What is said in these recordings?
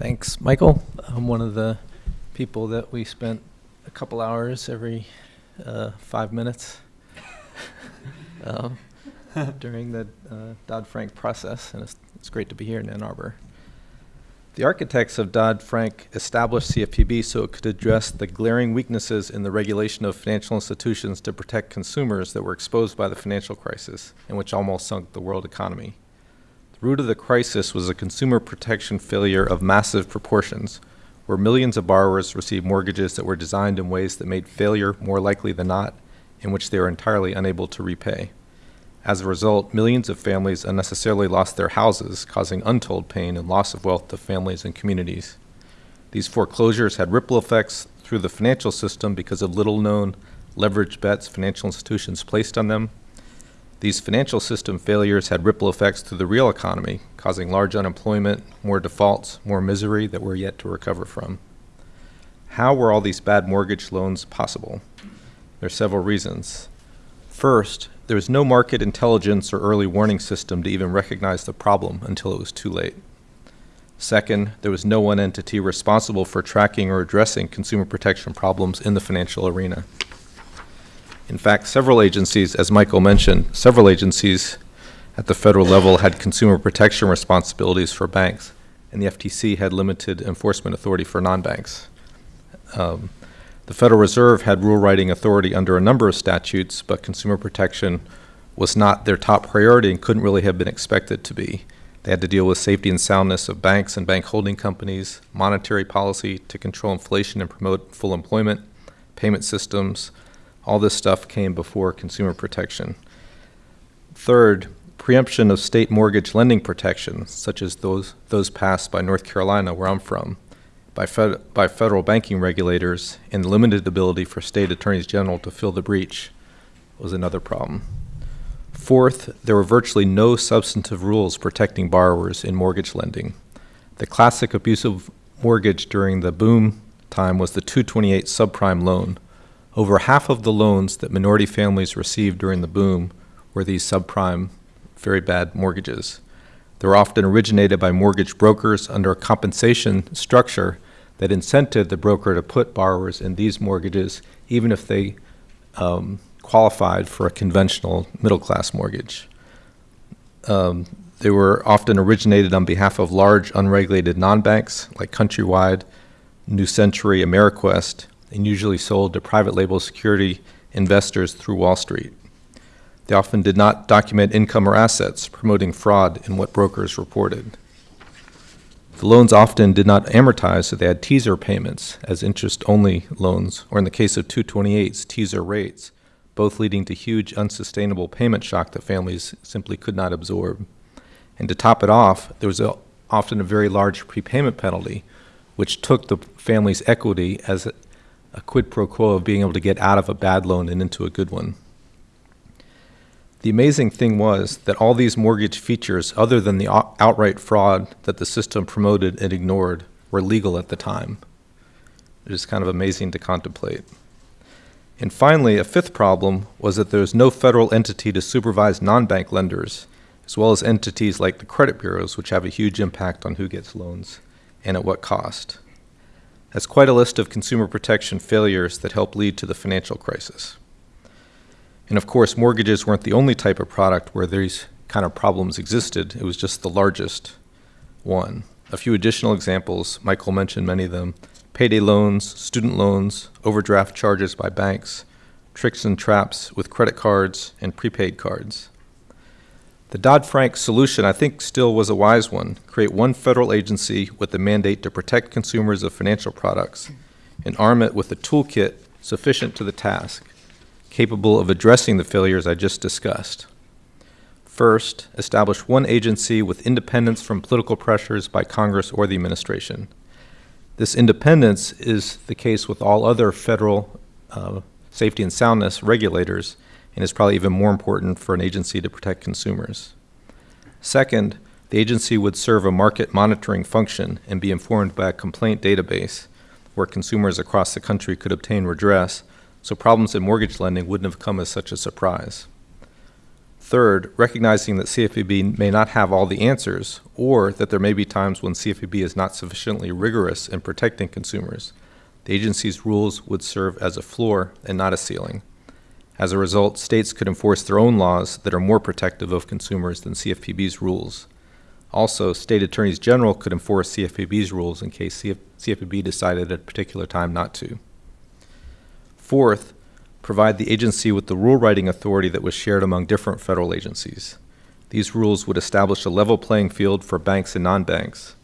Thanks, Michael. I'm one of the people that we spent a couple hours every uh, five minutes um, during the uh, Dodd-Frank process, and it's, it's great to be here in Ann Arbor. The architects of Dodd-Frank established CFPB so it could address the glaring weaknesses in the regulation of financial institutions to protect consumers that were exposed by the financial crisis and which almost sunk the world economy. Root of the crisis was a consumer protection failure of massive proportions, where millions of borrowers received mortgages that were designed in ways that made failure more likely than not, in which they were entirely unable to repay. As a result, millions of families unnecessarily lost their houses, causing untold pain and loss of wealth to families and communities. These foreclosures had ripple effects through the financial system because of little known leverage bets financial institutions placed on them. These financial system failures had ripple effects through the real economy, causing large unemployment, more defaults, more misery that we're yet to recover from. How were all these bad mortgage loans possible? There are several reasons. First, there was no market intelligence or early warning system to even recognize the problem until it was too late. Second, there was no one entity responsible for tracking or addressing consumer protection problems in the financial arena. In fact, several agencies, as Michael mentioned, several agencies at the federal level had consumer protection responsibilities for banks, and the FTC had limited enforcement authority for non-banks. Um, the Federal Reserve had rule writing authority under a number of statutes, but consumer protection was not their top priority and couldn't really have been expected to be. They had to deal with safety and soundness of banks and bank holding companies, monetary policy to control inflation and promote full employment, payment systems. All this stuff came before consumer protection. Third, preemption of state mortgage lending protections, such as those, those passed by North Carolina, where I'm from, by, fed, by federal banking regulators and limited ability for state attorneys general to fill the breach was another problem. Fourth, there were virtually no substantive rules protecting borrowers in mortgage lending. The classic abusive mortgage during the boom time was the 228 subprime loan. Over half of the loans that minority families received during the boom were these subprime, very bad mortgages. They were often originated by mortgage brokers under a compensation structure that incented the broker to put borrowers in these mortgages even if they um, qualified for a conventional middle-class mortgage. Um, they were often originated on behalf of large unregulated non-banks like Countrywide, New Century, Ameriquest, and usually sold to private label security investors through Wall Street. They often did not document income or assets, promoting fraud in what brokers reported. The loans often did not amortize, so they had teaser payments as interest-only loans, or in the case of 228s, teaser rates, both leading to huge unsustainable payment shock that families simply could not absorb. And to top it off, there was a, often a very large prepayment penalty, which took the family's equity as a, quid pro quo of being able to get out of a bad loan and into a good one. The amazing thing was that all these mortgage features, other than the outright fraud that the system promoted and ignored, were legal at the time. It is kind of amazing to contemplate. And finally, a fifth problem was that there was no federal entity to supervise non-bank lenders, as well as entities like the credit bureaus, which have a huge impact on who gets loans and at what cost. That's quite a list of consumer protection failures that helped lead to the financial crisis. And of course, mortgages weren't the only type of product where these kind of problems existed. It was just the largest one. A few additional examples, Michael mentioned many of them. Payday loans, student loans, overdraft charges by banks, tricks and traps with credit cards and prepaid cards. The Dodd-Frank solution, I think, still was a wise one. Create one federal agency with the mandate to protect consumers of financial products and arm it with a toolkit sufficient to the task capable of addressing the failures I just discussed. First, establish one agency with independence from political pressures by Congress or the administration. This independence is the case with all other federal uh, safety and soundness regulators and is probably even more important for an agency to protect consumers. Second, the agency would serve a market monitoring function and be informed by a complaint database where consumers across the country could obtain redress so problems in mortgage lending wouldn't have come as such a surprise. Third, recognizing that CFPB may not have all the answers, or that there may be times when CFPB is not sufficiently rigorous in protecting consumers, the agency's rules would serve as a floor and not a ceiling. As a result, states could enforce their own laws that are more protective of consumers than CFPB's rules. Also, state attorneys general could enforce CFPB's rules in case CF CFPB decided at a particular time not to. Fourth, provide the agency with the rule writing authority that was shared among different federal agencies. These rules would establish a level playing field for banks and non banks.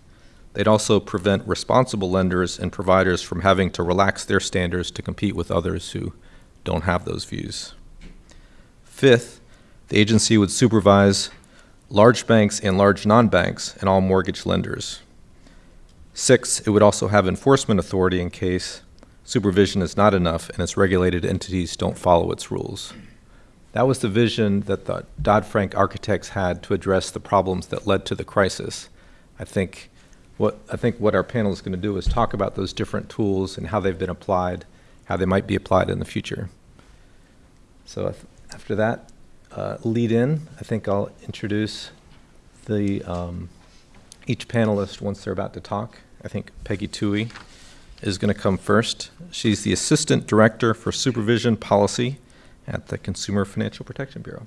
They'd also prevent responsible lenders and providers from having to relax their standards to compete with others who don't have those views. Fifth, the agency would supervise large banks and large non banks and all mortgage lenders. Six, it would also have enforcement authority in case supervision is not enough and its regulated entities don't follow its rules. That was the vision that the Dodd Frank architects had to address the problems that led to the crisis. I think what, I think what our panel is going to do is talk about those different tools and how they've been applied, how they might be applied in the future. So after that uh, lead in, I think I'll introduce the um, each panelist once they're about to talk. I think Peggy Twohig is going to come first. She's the Assistant Director for Supervision Policy at the Consumer Financial Protection Bureau.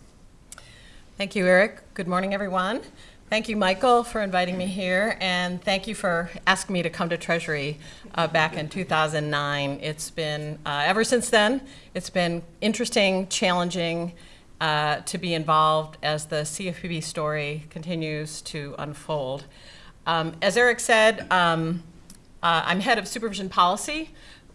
Thank you, Eric. Good morning, everyone. Thank you, Michael, for inviting me here, and thank you for asking me to come to Treasury uh, back in 2009. It's been, uh, ever since then, it's been interesting, challenging uh, to be involved as the CFPB story continues to unfold. Um, as Eric said, um, uh, I'm head of supervision policy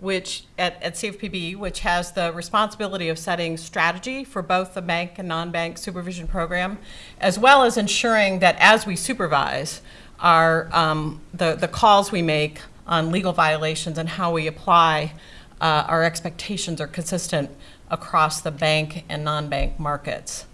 which at, at CFPB, which has the responsibility of setting strategy for both the bank and non-bank supervision program, as well as ensuring that as we supervise, our, um, the, the calls we make on legal violations and how we apply uh, our expectations are consistent across the bank and non-bank markets.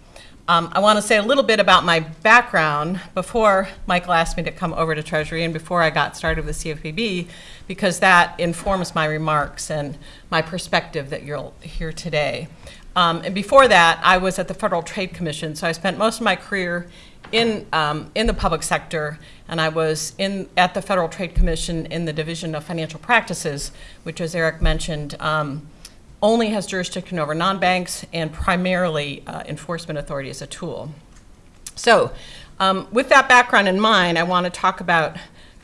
Um, I want to say a little bit about my background before Michael asked me to come over to Treasury and before I got started with the CFPB, because that informs my remarks and my perspective that you'll hear today. Um, and before that, I was at the Federal Trade Commission, so I spent most of my career in, um, in the public sector, and I was in, at the Federal Trade Commission in the Division of Financial Practices, which, as Eric mentioned, um, only has jurisdiction over non-banks and primarily uh, enforcement authority as a tool. So um, with that background in mind, I want to talk about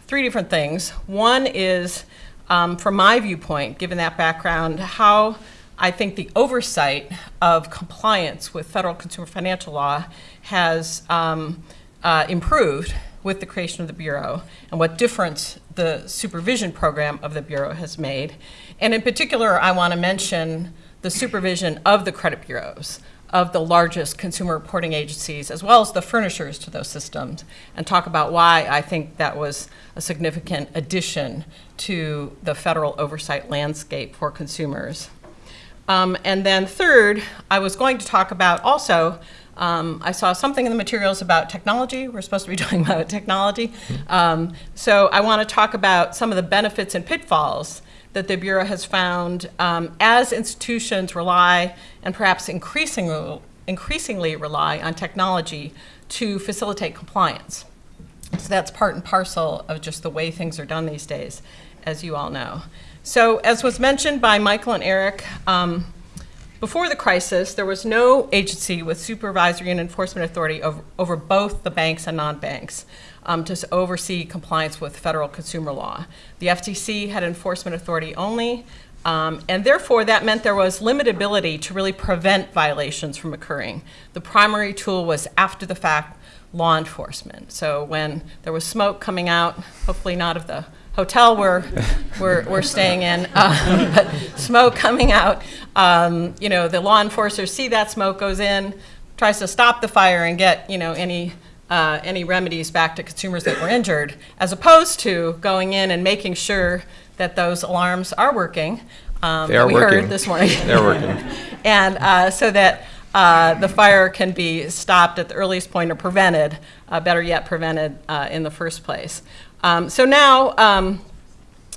three different things. One is, um, from my viewpoint, given that background, how I think the oversight of compliance with federal consumer financial law has um, uh, improved with the creation of the Bureau and what difference the supervision program of the Bureau has made. And in particular, I want to mention the supervision of the credit bureaus of the largest consumer reporting agencies, as well as the furnishers to those systems, and talk about why I think that was a significant addition to the federal oversight landscape for consumers. Um, and then third, I was going to talk about also um, I saw something in the materials about technology. We're supposed to be talking about technology. Um, so I want to talk about some of the benefits and pitfalls that the Bureau has found um, as institutions rely and perhaps increasingly, increasingly rely on technology to facilitate compliance. So that's part and parcel of just the way things are done these days, as you all know. So as was mentioned by Michael and Eric, um, before the crisis, there was no agency with supervisory and enforcement authority over, over both the banks and non-banks um, to oversee compliance with federal consumer law. The FTC had enforcement authority only, um, and therefore that meant there was limited ability to really prevent violations from occurring. The primary tool was after the fact law enforcement. So when there was smoke coming out, hopefully not of the hotel we're, we're, we're staying in, uh, but smoke coming out. Um, you know, the law enforcers see that smoke goes in, tries to stop the fire and get, you know, any, uh, any remedies back to consumers that were injured, as opposed to going in and making sure that those alarms are working. Um, they are we working. heard this morning. They're working. and uh, so that uh, the fire can be stopped at the earliest point or prevented, uh, better yet, prevented uh, in the first place. Um, so now, um,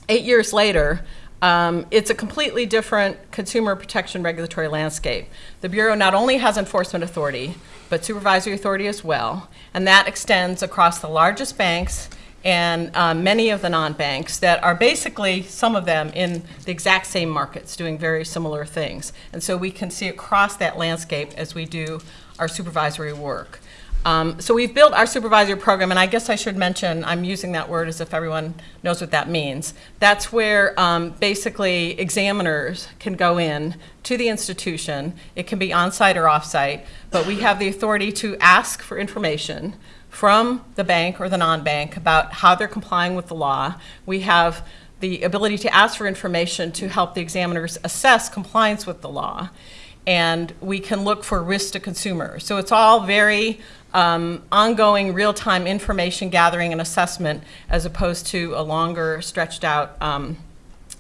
eight years later, Um, it's a completely different consumer protection regulatory landscape. The Bureau not only has enforcement authority, but supervisory authority as well, and that extends across the largest banks and um, many of the non-banks that are basically, some of them, in the exact same markets, doing very similar things. And so we can see across that landscape as we do our supervisory work. Um, so we've built our supervisory program, and I guess I should mention, I'm using that word as if everyone knows what that means. That's where um, basically examiners can go in to the institution. It can be on-site or off-site, but we have the authority to ask for information from the bank or the non-bank about how they're complying with the law. We have the ability to ask for information to help the examiners assess compliance with the law. And we can look for risk to consumers. So it's all very um, ongoing real-time information gathering and assessment as opposed to a longer stretched out um,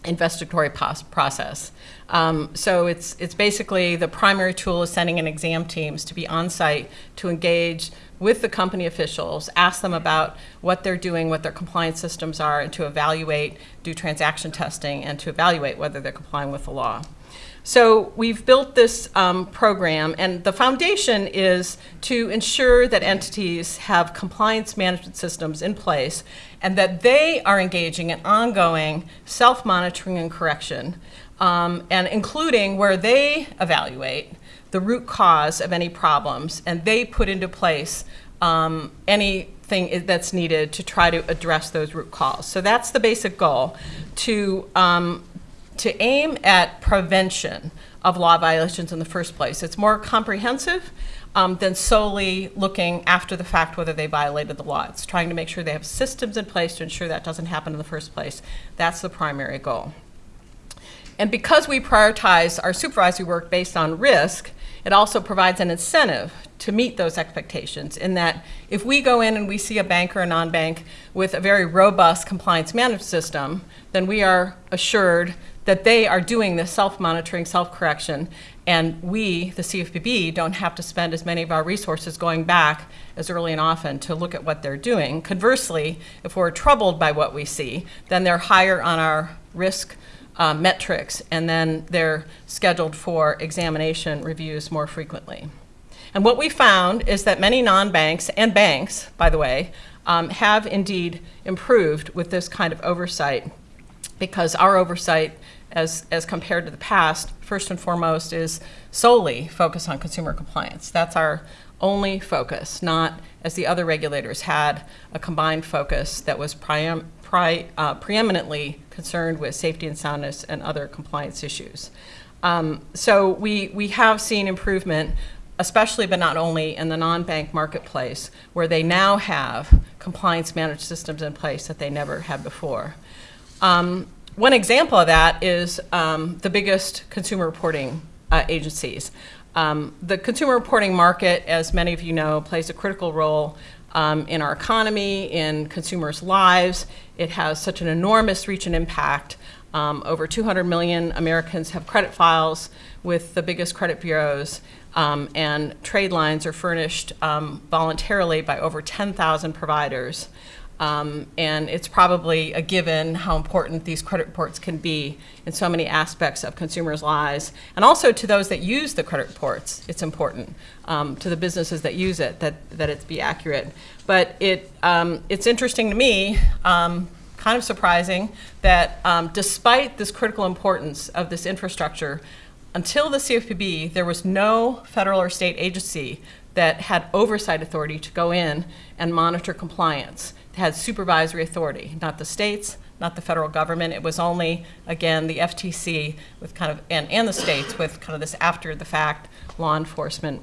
investigatory process. Um, so it's, it's basically the primary tool is sending in exam teams to be on site to engage with the company officials, ask them about what they're doing, what their compliance systems are, and to evaluate, do transaction testing, and to evaluate whether they're complying with the law. So we've built this um, program, and the foundation is to ensure that entities have compliance management systems in place and that they are engaging in ongoing self-monitoring and correction, um, and including where they evaluate the root cause of any problems, and they put into place um, anything that's needed to try to address those root cause. So that's the basic goal, to, um, to aim at prevention of law violations in the first place. It's more comprehensive um, than solely looking after the fact whether they violated the law. It's trying to make sure they have systems in place to ensure that doesn't happen in the first place. That's the primary goal. And because we prioritize our supervisory work based on risk, it also provides an incentive to meet those expectations in that if we go in and we see a bank or a non-bank with a very robust compliance management system, then we are assured that they are doing this self-monitoring, self-correction, and we, the CFPB, don't have to spend as many of our resources going back as early and often to look at what they're doing. Conversely, if we're troubled by what we see, then they're higher on our risk uh, metrics, and then they're scheduled for examination reviews more frequently. And what we found is that many non-banks, and banks, by the way, um, have indeed improved with this kind of oversight because our oversight, as, as compared to the past, first and foremost is solely focused on consumer compliance. That's our only focus, not as the other regulators had a combined focus that was priam, pri, uh, preeminently concerned with safety and soundness and other compliance issues. Um, so we, we have seen improvement, especially but not only in the non-bank marketplace, where they now have compliance managed systems in place that they never had before. Um, one example of that is um, the biggest consumer reporting uh, agencies. Um, the consumer reporting market, as many of you know, plays a critical role um, in our economy, in consumers' lives. It has such an enormous reach and impact. Um, over 200 million Americans have credit files with the biggest credit bureaus, um, and trade lines are furnished um, voluntarily by over 10,000 providers. Um, and it's probably a given how important these credit reports can be in so many aspects of consumers' lives. And also to those that use the credit reports, it's important. Um, to the businesses that use it, that, that it be accurate. But it, um, it's interesting to me, um, kind of surprising, that um, despite this critical importance of this infrastructure, until the CFPB, there was no federal or state agency that had oversight authority to go in and monitor compliance had supervisory authority, not the states, not the federal government. It was only, again, the FTC with kind of, and, and the states with kind of this after the fact law enforcement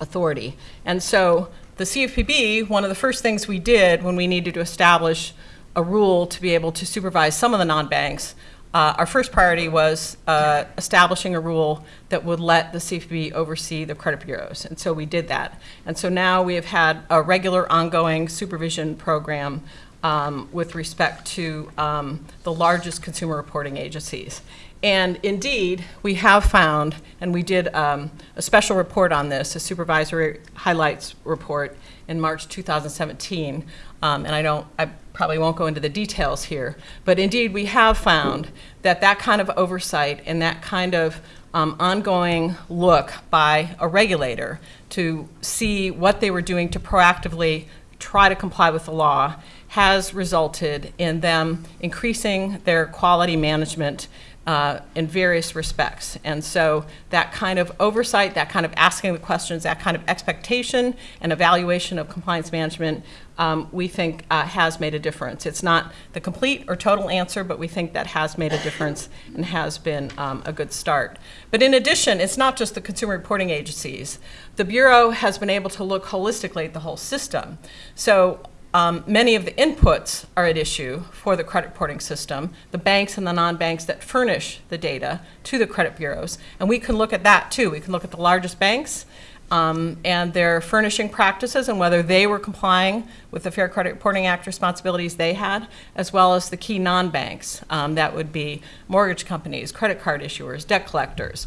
authority. And so the CFPB, one of the first things we did when we needed to establish a rule to be able to supervise some of the non-banks uh, our first priority was uh, establishing a rule that would let the CFPB oversee the credit bureaus, and so we did that. And so now we have had a regular ongoing supervision program um, with respect to um, the largest consumer reporting agencies. And indeed, we have found, and we did um, a special report on this, a supervisory highlights report in March 2017, um, and I don't, I probably won't go into the details here, but indeed we have found that that kind of oversight and that kind of um, ongoing look by a regulator to see what they were doing to proactively try to comply with the law has resulted in them increasing their quality management uh, in various respects. And so that kind of oversight, that kind of asking the questions, that kind of expectation and evaluation of compliance management, um, we think uh, has made a difference. It's not the complete or total answer, but we think that has made a difference and has been um, a good start. But in addition, it's not just the consumer reporting agencies. The Bureau has been able to look holistically at the whole system. So um, many of the inputs are at issue for the credit reporting system, the banks and the non-banks that furnish the data to the credit bureaus. And we can look at that too. We can look at the largest banks um, and their furnishing practices and whether they were complying with the Fair Credit Reporting Act responsibilities they had, as well as the key non-banks. Um, that would be mortgage companies, credit card issuers, debt collectors.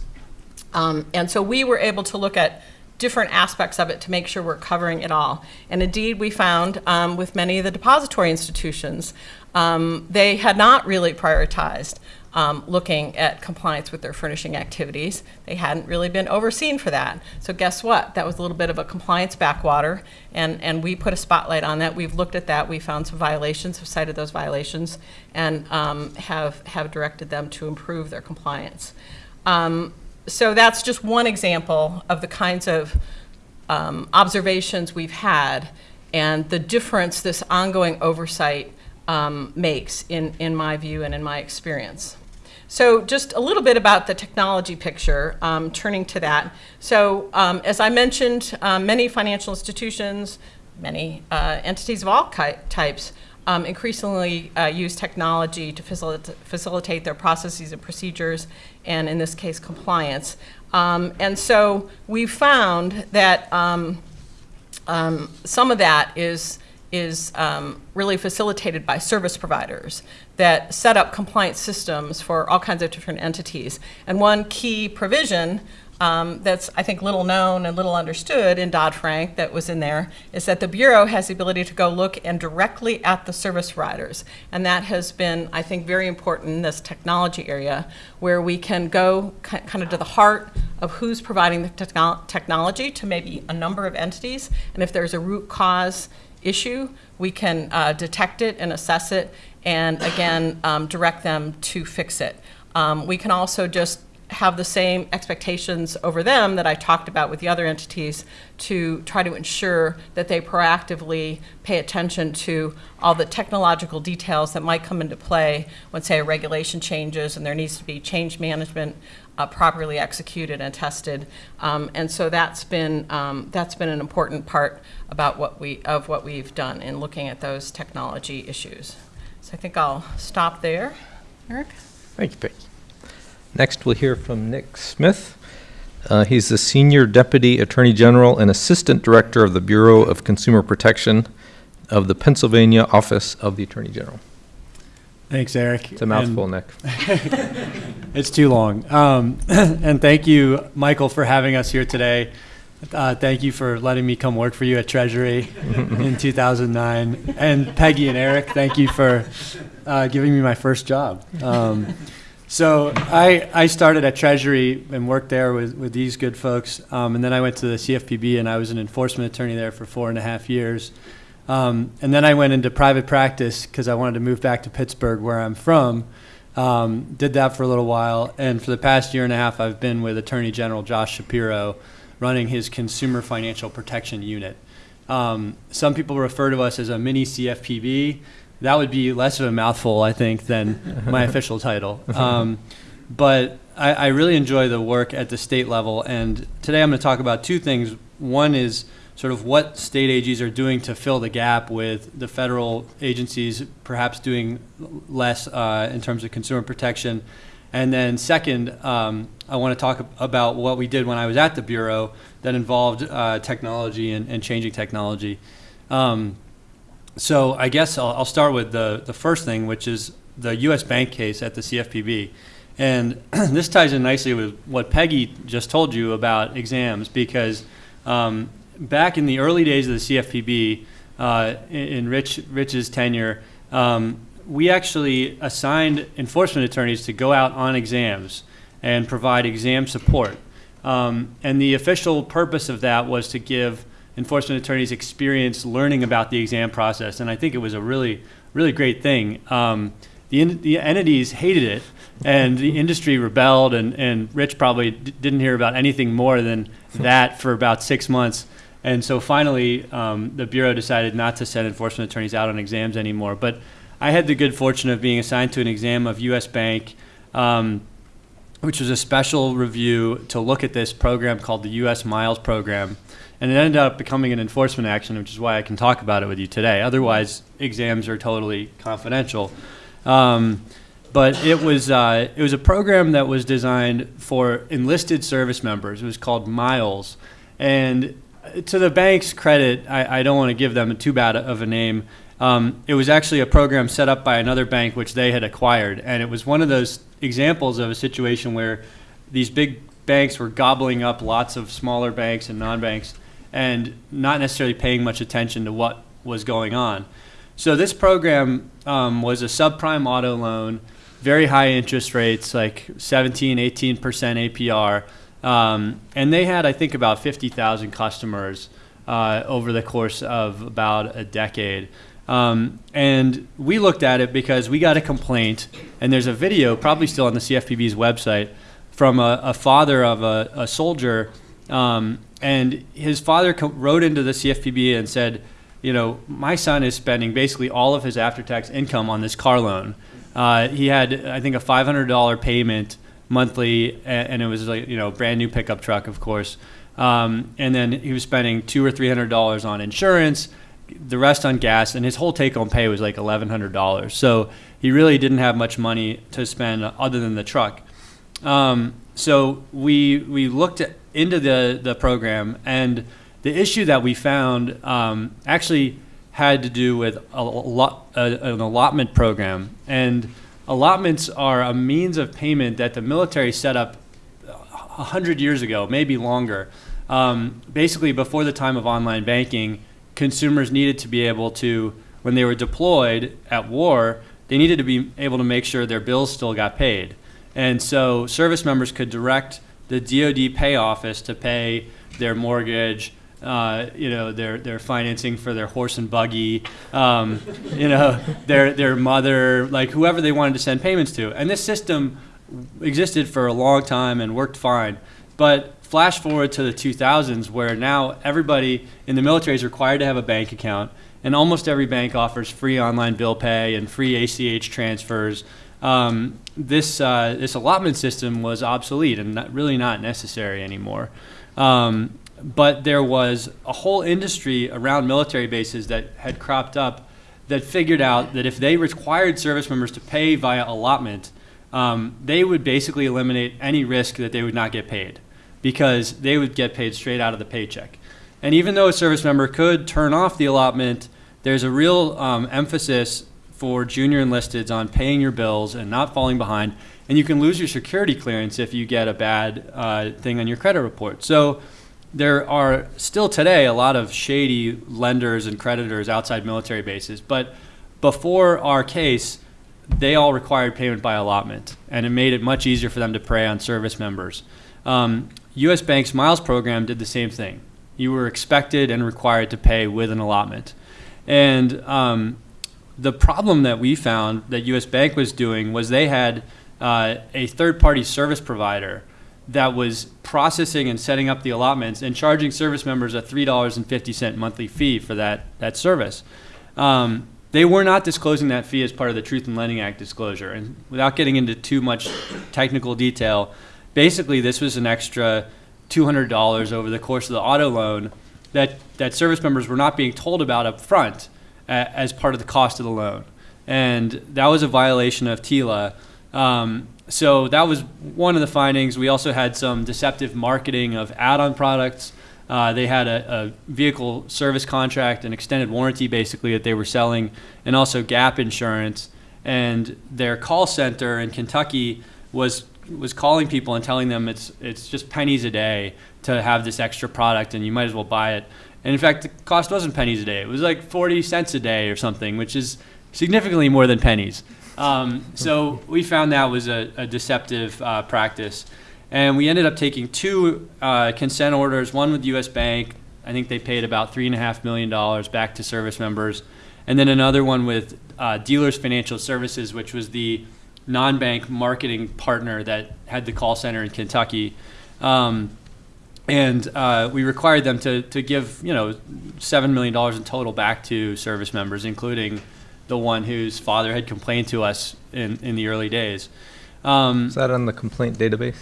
Um, and so we were able to look at different aspects of it to make sure we're covering it all. And indeed, we found um, with many of the depository institutions, um, they had not really prioritized um, looking at compliance with their furnishing activities. They hadn't really been overseen for that. So guess what? That was a little bit of a compliance backwater, and, and we put a spotlight on that. We've looked at that. We found some violations, have cited those violations, and um, have, have directed them to improve their compliance. Um, so that's just one example of the kinds of um, observations we've had and the difference this ongoing oversight um, makes in, in my view and in my experience. So just a little bit about the technology picture, um, turning to that. So um, as I mentioned, um, many financial institutions, many uh, entities of all types um, increasingly uh, use technology to facilita facilitate their processes and procedures, and in this case, compliance. Um, and so we found that um some of that is is um, really facilitated by service providers that set up compliance systems for all kinds of different entities. And one key provision um, that's, I think, little known and little understood in Dodd-Frank that was in there is that the Bureau has the ability to go look and directly at the service providers. And that has been, I think, very important in this technology area where we can go kind of to the heart of who's providing the techno technology to maybe a number of entities. And if there's a root cause issue, we can uh, detect it and assess it and, again, um, direct them to fix it. Um, we can also just have the same expectations over them that I talked about with the other entities to try to ensure that they proactively pay attention to all the technological details that might come into play when, say, a regulation changes and there needs to be change management uh, properly executed and tested. Um, and so that's been, um, that's been an important part about what we, of what we've done in looking at those technology issues. So I think I'll stop there. Eric? Thank you, Becky. Next, we'll hear from Nick Smith. Uh, he's the Senior Deputy Attorney General and Assistant Director of the Bureau of Consumer Protection of the Pennsylvania Office of the Attorney General. Thanks, Eric. It's a mouthful, and Nick. it's too long. Um, and thank you, Michael, for having us here today. Uh, thank you for letting me come work for you at Treasury in 2009. And Peggy and Eric, thank you for uh, giving me my first job. Um, so I, I started at Treasury and worked there with, with these good folks. Um, and then I went to the CFPB and I was an enforcement attorney there for four and a half years. Um, and then I went into private practice because I wanted to move back to Pittsburgh, where I'm from. Um, did that for a little while. And for the past year and a half, I've been with Attorney General Josh Shapiro running his Consumer Financial Protection Unit. Um, some people refer to us as a mini CFPB that would be less of a mouthful, I think, than my official title. Um, but I, I, really enjoy the work at the state level, and today I'm going to talk about two things. One is sort of what state AGs are doing to fill the gap with the federal agencies perhaps doing less uh, in terms of consumer protection. And then second, um, I want to talk about what we did when I was at the Bureau that involved uh, technology and, and, changing technology. Um, so I guess I'll, I'll, start with the, the first thing, which is the U.S. bank case at the CFPB. And this ties in nicely with what Peggy just told you about exams, because um, back in the early days of the CFPB, uh, in, Rich, Rich's tenure, um, we actually assigned enforcement attorneys to go out on exams and provide exam support. Um, and the official purpose of that was to give enforcement attorneys experience learning about the exam process. And I think it was a really, really great thing. Um, the, the entities hated it, and the industry rebelled, and, and Rich probably didn't hear about anything more than that for about six months. And so finally, um, the Bureau decided not to send enforcement attorneys out on exams anymore. But I had the good fortune of being assigned to an exam of US Bank, um, which was a special review to look at this program called the US Miles Program. And it ended up becoming an enforcement action, which is why I can talk about it with you today. Otherwise, exams are totally confidential. Um, but it was uh, it was a program that was designed for enlisted service members. It was called Miles, and to the bank's credit, I, I don't want to give them a too bad of a name. Um, it was actually a program set up by another bank which they had acquired, and it was one of those examples of a situation where these big banks were gobbling up lots of smaller banks and non-banks, and not necessarily paying much attention to what was going on. So this program um, was a subprime auto loan, very high interest rates, like 17, 18% APR. Um, and they had, I think, about 50,000 customers uh, over the course of about a decade. Um, and we looked at it because we got a complaint, and there's a video, probably still on the CFPB's website, from a, a father of a, a soldier. Um, and his father wrote into the CFPB and said, you know, my son is spending basically all of his after tax income on this car loan. Uh, he had, I think, a $500 payment monthly, and it was like, you know, brand new pickup truck, of course. Um, and then he was spending two or three hundred dollars on insurance, the rest on gas, and his whole take-home pay was like eleven hundred dollars. So he really didn't have much money to spend other than the truck. Um, so we we looked at, into the the program, and the issue that we found um, actually had to do with a lot an allotment program, and allotments are a means of payment that the military set up a hundred years ago, maybe longer. Um, basically, before the time of online banking, consumers needed to be able to, when they were deployed at war, they needed to be able to make sure their bills still got paid. And so service members could direct the DoD pay office to pay their mortgage, uh, you know, their, their financing for their horse and buggy, um, you know, their, their mother, like whoever they wanted to send payments to. And this system existed for a long time and worked fine. But flash forward to the 2000s, where now everybody in the military is required to have a bank account, and almost every bank offers free online bill pay and free ACH transfers. Um, this uh, this allotment system was obsolete and not, really not necessary anymore. Um, but there was a whole industry around military bases that had cropped up that figured out that if they required service members to pay via allotment, um, they would basically eliminate any risk that they would not get paid because they would get paid straight out of the paycheck. And even though a service member could turn off the allotment, there's a real um, emphasis for junior enlisteds on paying your bills and not falling behind. And you can lose your security clearance if you get a bad uh, thing on your credit report. So there are still today a lot of shady lenders and creditors outside military bases. But before our case, they all required payment by allotment, and it made it much easier for them to prey on service members. Um, U.S. Bank's Miles program did the same thing. You were expected and required to pay with an allotment. And um, the problem that we found that U.S. Bank was doing was they had uh, a third party service provider that was processing and setting up the allotments and charging service members a $3.50 monthly fee for that, that service. Um, they were not disclosing that fee as part of the Truth in Lending Act disclosure. And without getting into too much technical detail, basically this was an extra $200 over the course of the auto loan that, that service members were not being told about up front uh, as part of the cost of the loan. And that was a violation of TILA. Um, so that was one of the findings. We also had some deceptive marketing of add-on products. Uh, they had a, a, vehicle service contract, an extended warranty, basically that they were selling, and also gap insurance. And their call center in Kentucky was was calling people and telling them it's it's just pennies a day to have this extra product, and you might as well buy it. And in fact, the cost wasn't pennies a day; it was like 40 cents a day or something, which is significantly more than pennies. Um, so we found that was a, a deceptive uh, practice. And we ended up taking two uh, consent orders, one with US Bank. I think they paid about $3.5 million back to service members. And then another one with uh, Dealers Financial Services, which was the non bank marketing partner that had the call center in Kentucky. Um, and uh, we required them to, to give you know seven million dollars in total back to service members, including the one whose father had complained to us in, in the early days. Um, Is that on the complaint database?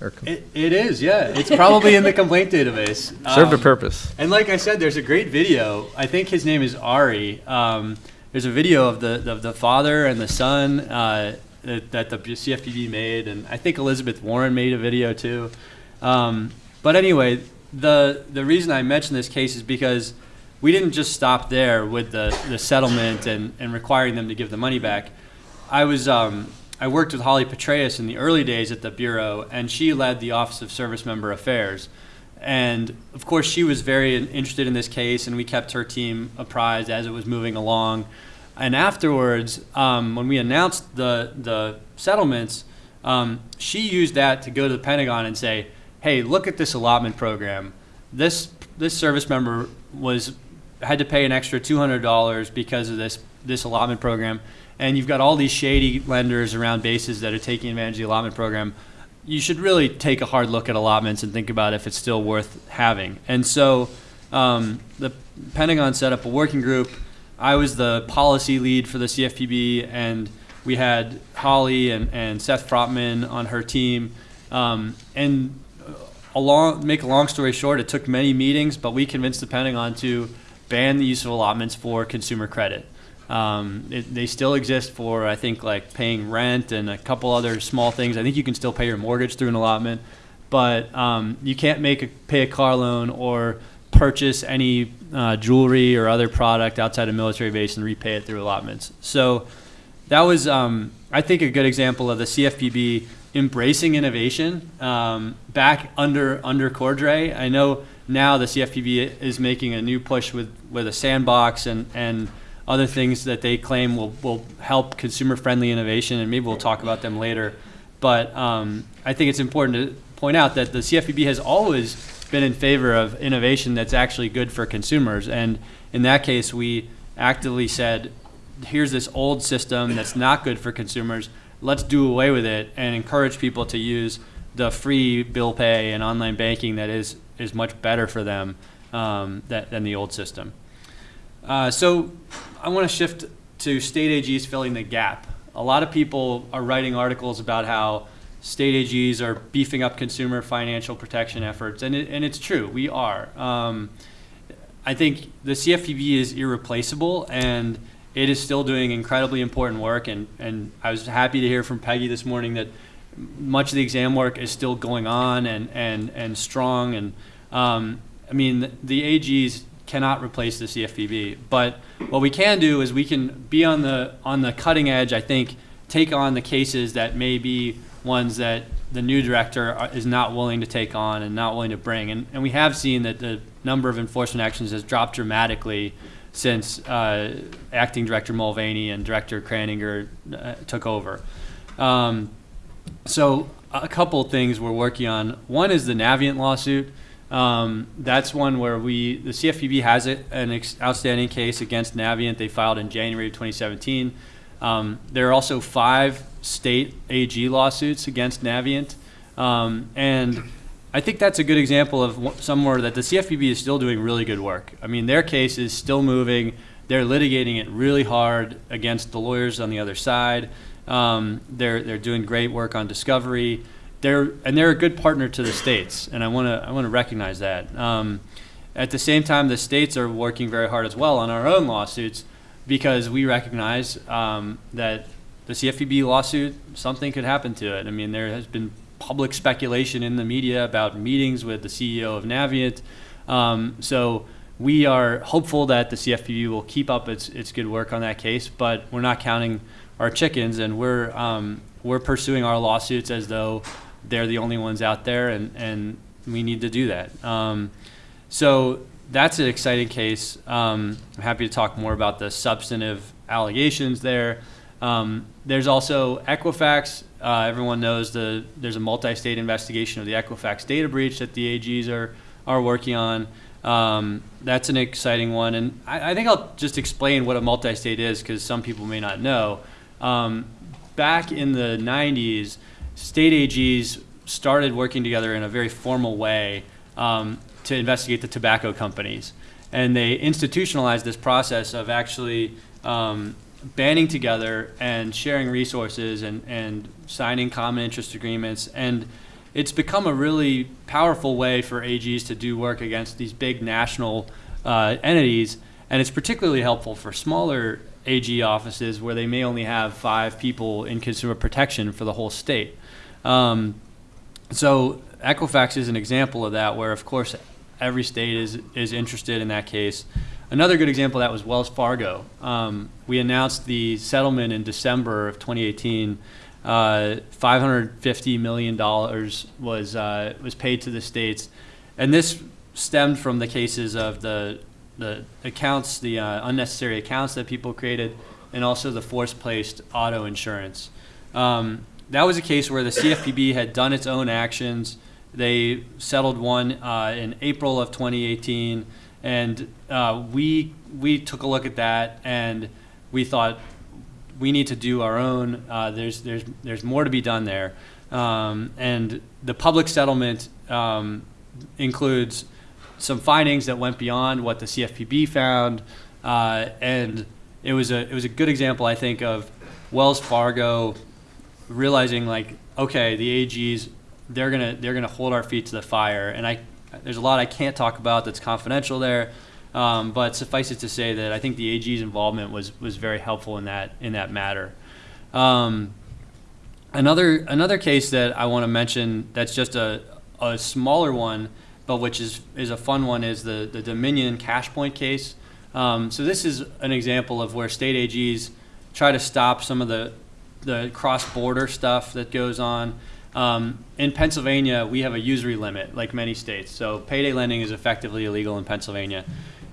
Or com- it, it is, yeah. It's probably in the complaint database. served a Um, purpose. and like I said, there's a great video. I think his name is Ari. Um, there's a video of the of the father and the son uh, that, that the CFPB made, and I think Elizabeth Warren made a video too. Um, but anyway, the the reason I mention this case is because we didn't just stop there with the, the settlement and, and requiring them to give the money back. I was um, I worked with Holly Petraeus in the early days at the bureau, and she led the Office of Service Member Affairs. And of course, she was very interested in this case, and we kept her team apprised as it was moving along. And afterwards, um, when we announced the the settlements, um, she used that to go to the Pentagon and say, "Hey, look at this allotment program. This this service member was had to pay an extra two hundred dollars because of this this allotment program, and you've got all these shady lenders around bases that are taking advantage of the allotment program. You should really take a hard look at allotments and think about if it's still worth having." And so, um, the Pentagon set up a working group. I was the policy lead for the CFPB, and we had Holly and, and Seth Frotman on her team. Um, and a long, make a long story short, it took many meetings, but we convinced the Pentagon to ban the use of allotments for consumer credit. Um, it, they still exist for, I think, like paying rent and a couple other small things. I think you can still pay your mortgage through an allotment, but um, you can't make a, pay a car loan or purchase any uh, jewelry or other product outside a military base and repay it through allotments. So that was, um, I think, a good example of the CFPB embracing innovation um, back under under Cordray. I know now the CFPB is making a new push with, with a sandbox and, and other things that they claim will, will help consumer friendly innovation, and maybe we'll talk about them later. But um, I think it's important to point out that the CFPB has always been in favor of innovation that's actually good for consumers. And in that case, we actively said, here's this old system that's not good for consumers. Let's do away with it and encourage people to use the free bill pay and online banking that is, is much better for them um, that, than the old system. Uh, so I want to shift to state AGs filling the gap. A lot of people are writing articles about how state AGs are beefing up consumer financial protection efforts, and, it, and it's true, we are. Um, I think the CFPB is irreplaceable, and it is still doing incredibly important work. And, and I was happy to hear from Peggy this morning that much of the exam work is still going on and, and, and strong. And um, I mean, the AGs cannot replace the CFPB, but what we can do is we can be on the on the cutting edge. I think take on the cases that may be ones that the new director is not willing to take on and not willing to bring. And, and we have seen that the number of enforcement actions has dropped dramatically since uh, acting director Mulvaney and director Kraninger uh, took over. Um, so a couple things we're working on. One is the Navient lawsuit. Um, that's one where we, the CFPB has an outstanding case against Navient. They filed in January of 2017. Um, there are also five state AG lawsuits against Navient. Um, and I think that's a good example of wh- somewhere that the CFPB is still doing really good work. I mean, their case is still moving. They're litigating it really hard against the lawyers on the other side. Um, they're they're doing great work on discovery. They're and they're a good partner to the states, and I want to I want to recognize that. Um, at the same time, the states are working very hard as well on our own lawsuits because we recognize um, that the CFPB lawsuit something could happen to it. I mean, there has been public speculation in the media about meetings with the CEO of Navient. Um, so we are hopeful that the CFPB will keep up its, its good work on that case, but we're not counting our chickens, and we're um, we're pursuing our lawsuits as though they're the only ones out there, and, and we need to do that. Um, so that's an exciting case. Um, I'm happy to talk more about the substantive allegations there. Um, there's also Equifax. Uh, everyone knows the there's a multi-state investigation of the Equifax data breach that the AGs are are working on. Um, that's an exciting one, and I, I think I'll just explain what a multi-state is because some people may not know. Um, back in the 90s, state AGs started working together in a very formal way um, to investigate the tobacco companies. And they institutionalized this process of actually um, banding together and sharing resources and, and signing common interest agreements. And it's become a really powerful way for AGs to do work against these big national uh, entities. And it's particularly helpful for smaller AG offices where they may only have five people in consumer protection for the whole state. Um, so Equifax is an example of that, where of course every state is is interested in that case. Another good example that was Wells Fargo. Um, we announced the settlement in December of 2018. Uh, 550 million dollars was uh, was paid to the states, and this stemmed from the cases of the the accounts, the uh, unnecessary accounts that people created, and also the force placed auto insurance. Um, that was a case where the CFPB had done its own actions. They settled one uh, in April of 2018, and uh, we we took a look at that, and we thought we need to do our own. Uh, there's there's there's more to be done there, um, and the public settlement um, includes some findings that went beyond what the CFPB found, uh, and it was a it was a good example, I think, of Wells Fargo realizing like, okay, the AGs they're gonna they're gonna hold our feet to the fire, and I there's a lot I can't talk about that's confidential there, um, but suffice it to say that I think the AG's involvement was was very helpful in that in that matter. Um, another another case that I want to mention that's just a a smaller one, but which is is a fun one is the the Dominion Cashpoint case. Um, so this is an example of where state AGs try to stop some of the the cross-border stuff that goes on. Um, in Pennsylvania, we have a usury limit, like many states. So payday lending is effectively illegal in Pennsylvania.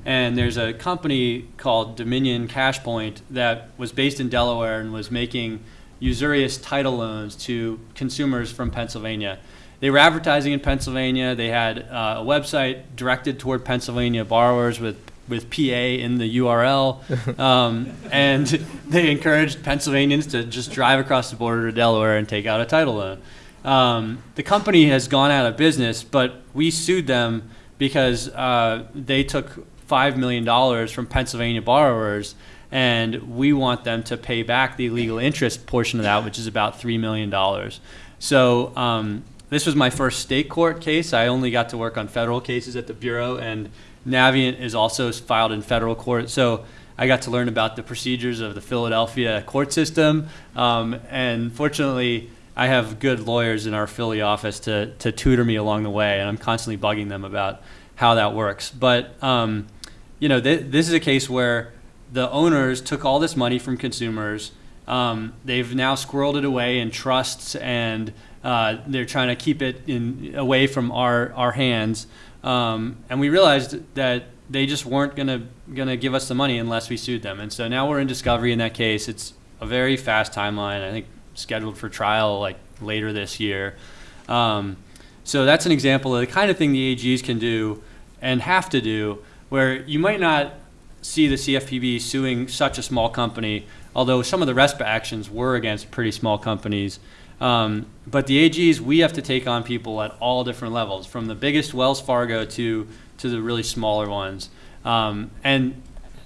And there's a company called Dominion Cashpoint that was based in Delaware and was making usurious title loans to consumers from Pennsylvania. They were advertising in Pennsylvania. They had uh, a website directed toward Pennsylvania borrowers with with PA in the URL, um, and they encouraged Pennsylvanians to just drive across the border to Delaware and take out a title loan. Um, the company has gone out of business, but we sued them because uh, they took five million dollars from Pennsylvania borrowers, and we want them to pay back the illegal interest portion of that, which is about three million dollars. So um, this was my first state court case. I only got to work on federal cases at the bureau, and Navient is also filed in federal court. So I got to learn about the procedures of the Philadelphia court system. Um, and fortunately, I have good lawyers in our Philly office to, to tutor me along the way, and I'm constantly bugging them about how that works. But, um, you know, th- this is a case where the owners took all this money from consumers. Um, they've now squirreled it away in trusts, and uh, they're trying to keep it in, away from our, our hands. Um, and we realized that they just weren't gonna gonna give us the money unless we sued them. And so now we're in discovery in that case. It's a very fast timeline. I think scheduled for trial like later this year. Um, so that's an example of the kind of thing the AGs can do and have to do, where you might not see the CFPB suing such a small company, although some of the RESPA actions were against pretty small companies. Um, but the AGs, we have to take on people at all different levels, from the biggest Wells Fargo to to the really smaller ones. Um, and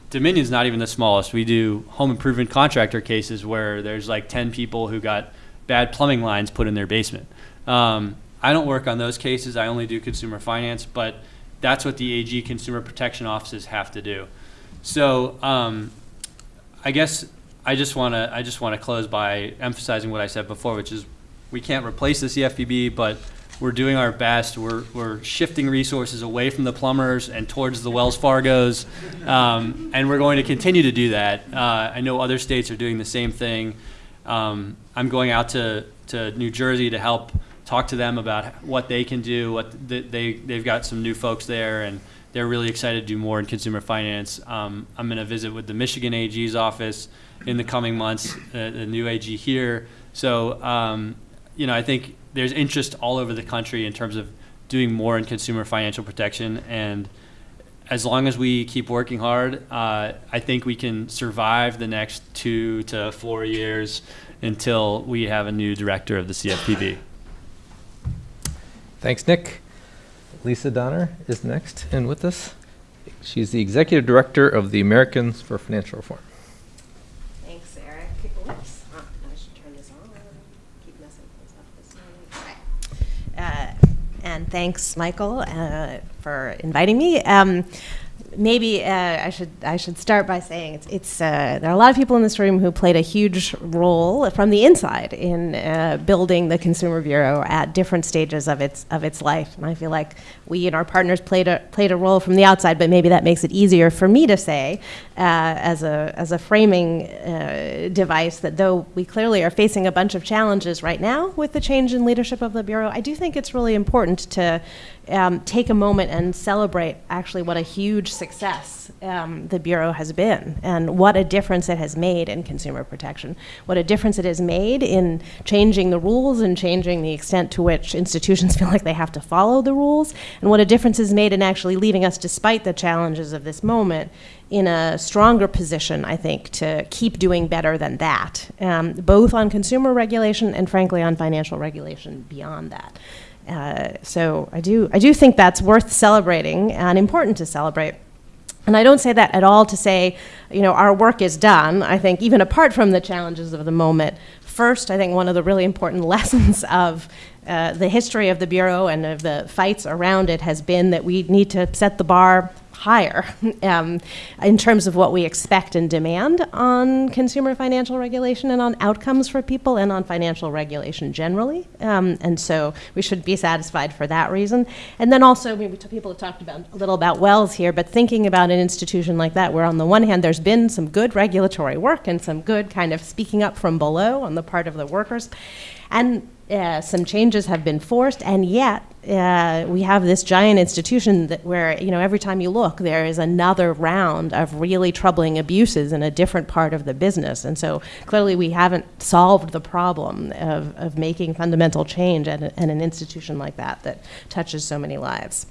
Dominion's not even the smallest. We do home improvement contractor cases where there's like 10 people who got bad plumbing lines put in their basement. Um, I don't work on those cases. I only do consumer finance, but that's what the AG consumer protection offices have to do. So um, I guess I just want to I just want to close by emphasizing what I said before, which is we can't replace the CFPB, but we're doing our best. We're, we're shifting resources away from the plumbers and towards the Wells Fargos, um, and we're going to continue to do that. Uh, I know other states are doing the same thing. Um, I'm going out to, to New Jersey to help talk to them about what they can do. What th- they they've got some new folks there, and they're really excited to do more in consumer finance. Um, I'm going to visit with the Michigan AG's office in the coming months, uh, the new AG here. So, um, you know, I think there's interest all over the country in terms of doing more in consumer financial protection. And as long as we keep working hard, uh, I think we can survive the next two to four years until we have a new director of the CFPB. Thanks, Nick. Lisa Donner is next and with us. She's the Executive Director of the Americans for Financial Reform. Thanks, Eric. Oops, ah, I should turn this on. Keep messing things up this morning. All right. Uh, And thanks, Michael, uh, for inviting me. Um, Maybe uh, I should I should start by saying it's, it's uh, there are a lot of people in this room who played a huge role from the inside in uh, building the Consumer Bureau at different stages of its of its life, and I feel like we and our partners played a played a role from the outside. But maybe that makes it easier for me to say uh, as a as a framing uh, device that though we clearly are facing a bunch of challenges right now with the change in leadership of the bureau, I do think it's really important to um, take a moment and celebrate actually what a huge success um, the Bureau has been and what a difference it has made in consumer protection, what a difference it has made in changing the rules and changing the extent to which institutions feel like they have to follow the rules, and what a difference is made in actually leaving us, despite the challenges of this moment, in a stronger position, I think, to keep doing better than that, um, both on consumer regulation and, frankly, on financial regulation beyond that. Uh, so I do, I do think that's worth celebrating and important to celebrate. And I don't say that at all to say, you know, our work is done. I think even apart from the challenges of the moment, first, I think one of the really important lessons of uh, the history of the Bureau and of the fights around it has been that we need to set the bar higher um, in terms of what we expect and demand on consumer financial regulation and on outcomes for people and on financial regulation generally. Um, and so we should be satisfied for that reason. And then also, I mean, we people have talked about a little about Wells here, but thinking about an institution like that, where on the one hand there's been some good regulatory work and some good kind of speaking up from below on the part of the workers, and uh, some changes have been forced, and yet uh, we have this giant institution that where you know every time you look, there is another round of really troubling abuses in a different part of the business, and so clearly we haven't solved the problem of, of making fundamental change at, a, at an institution like that that touches so many lives.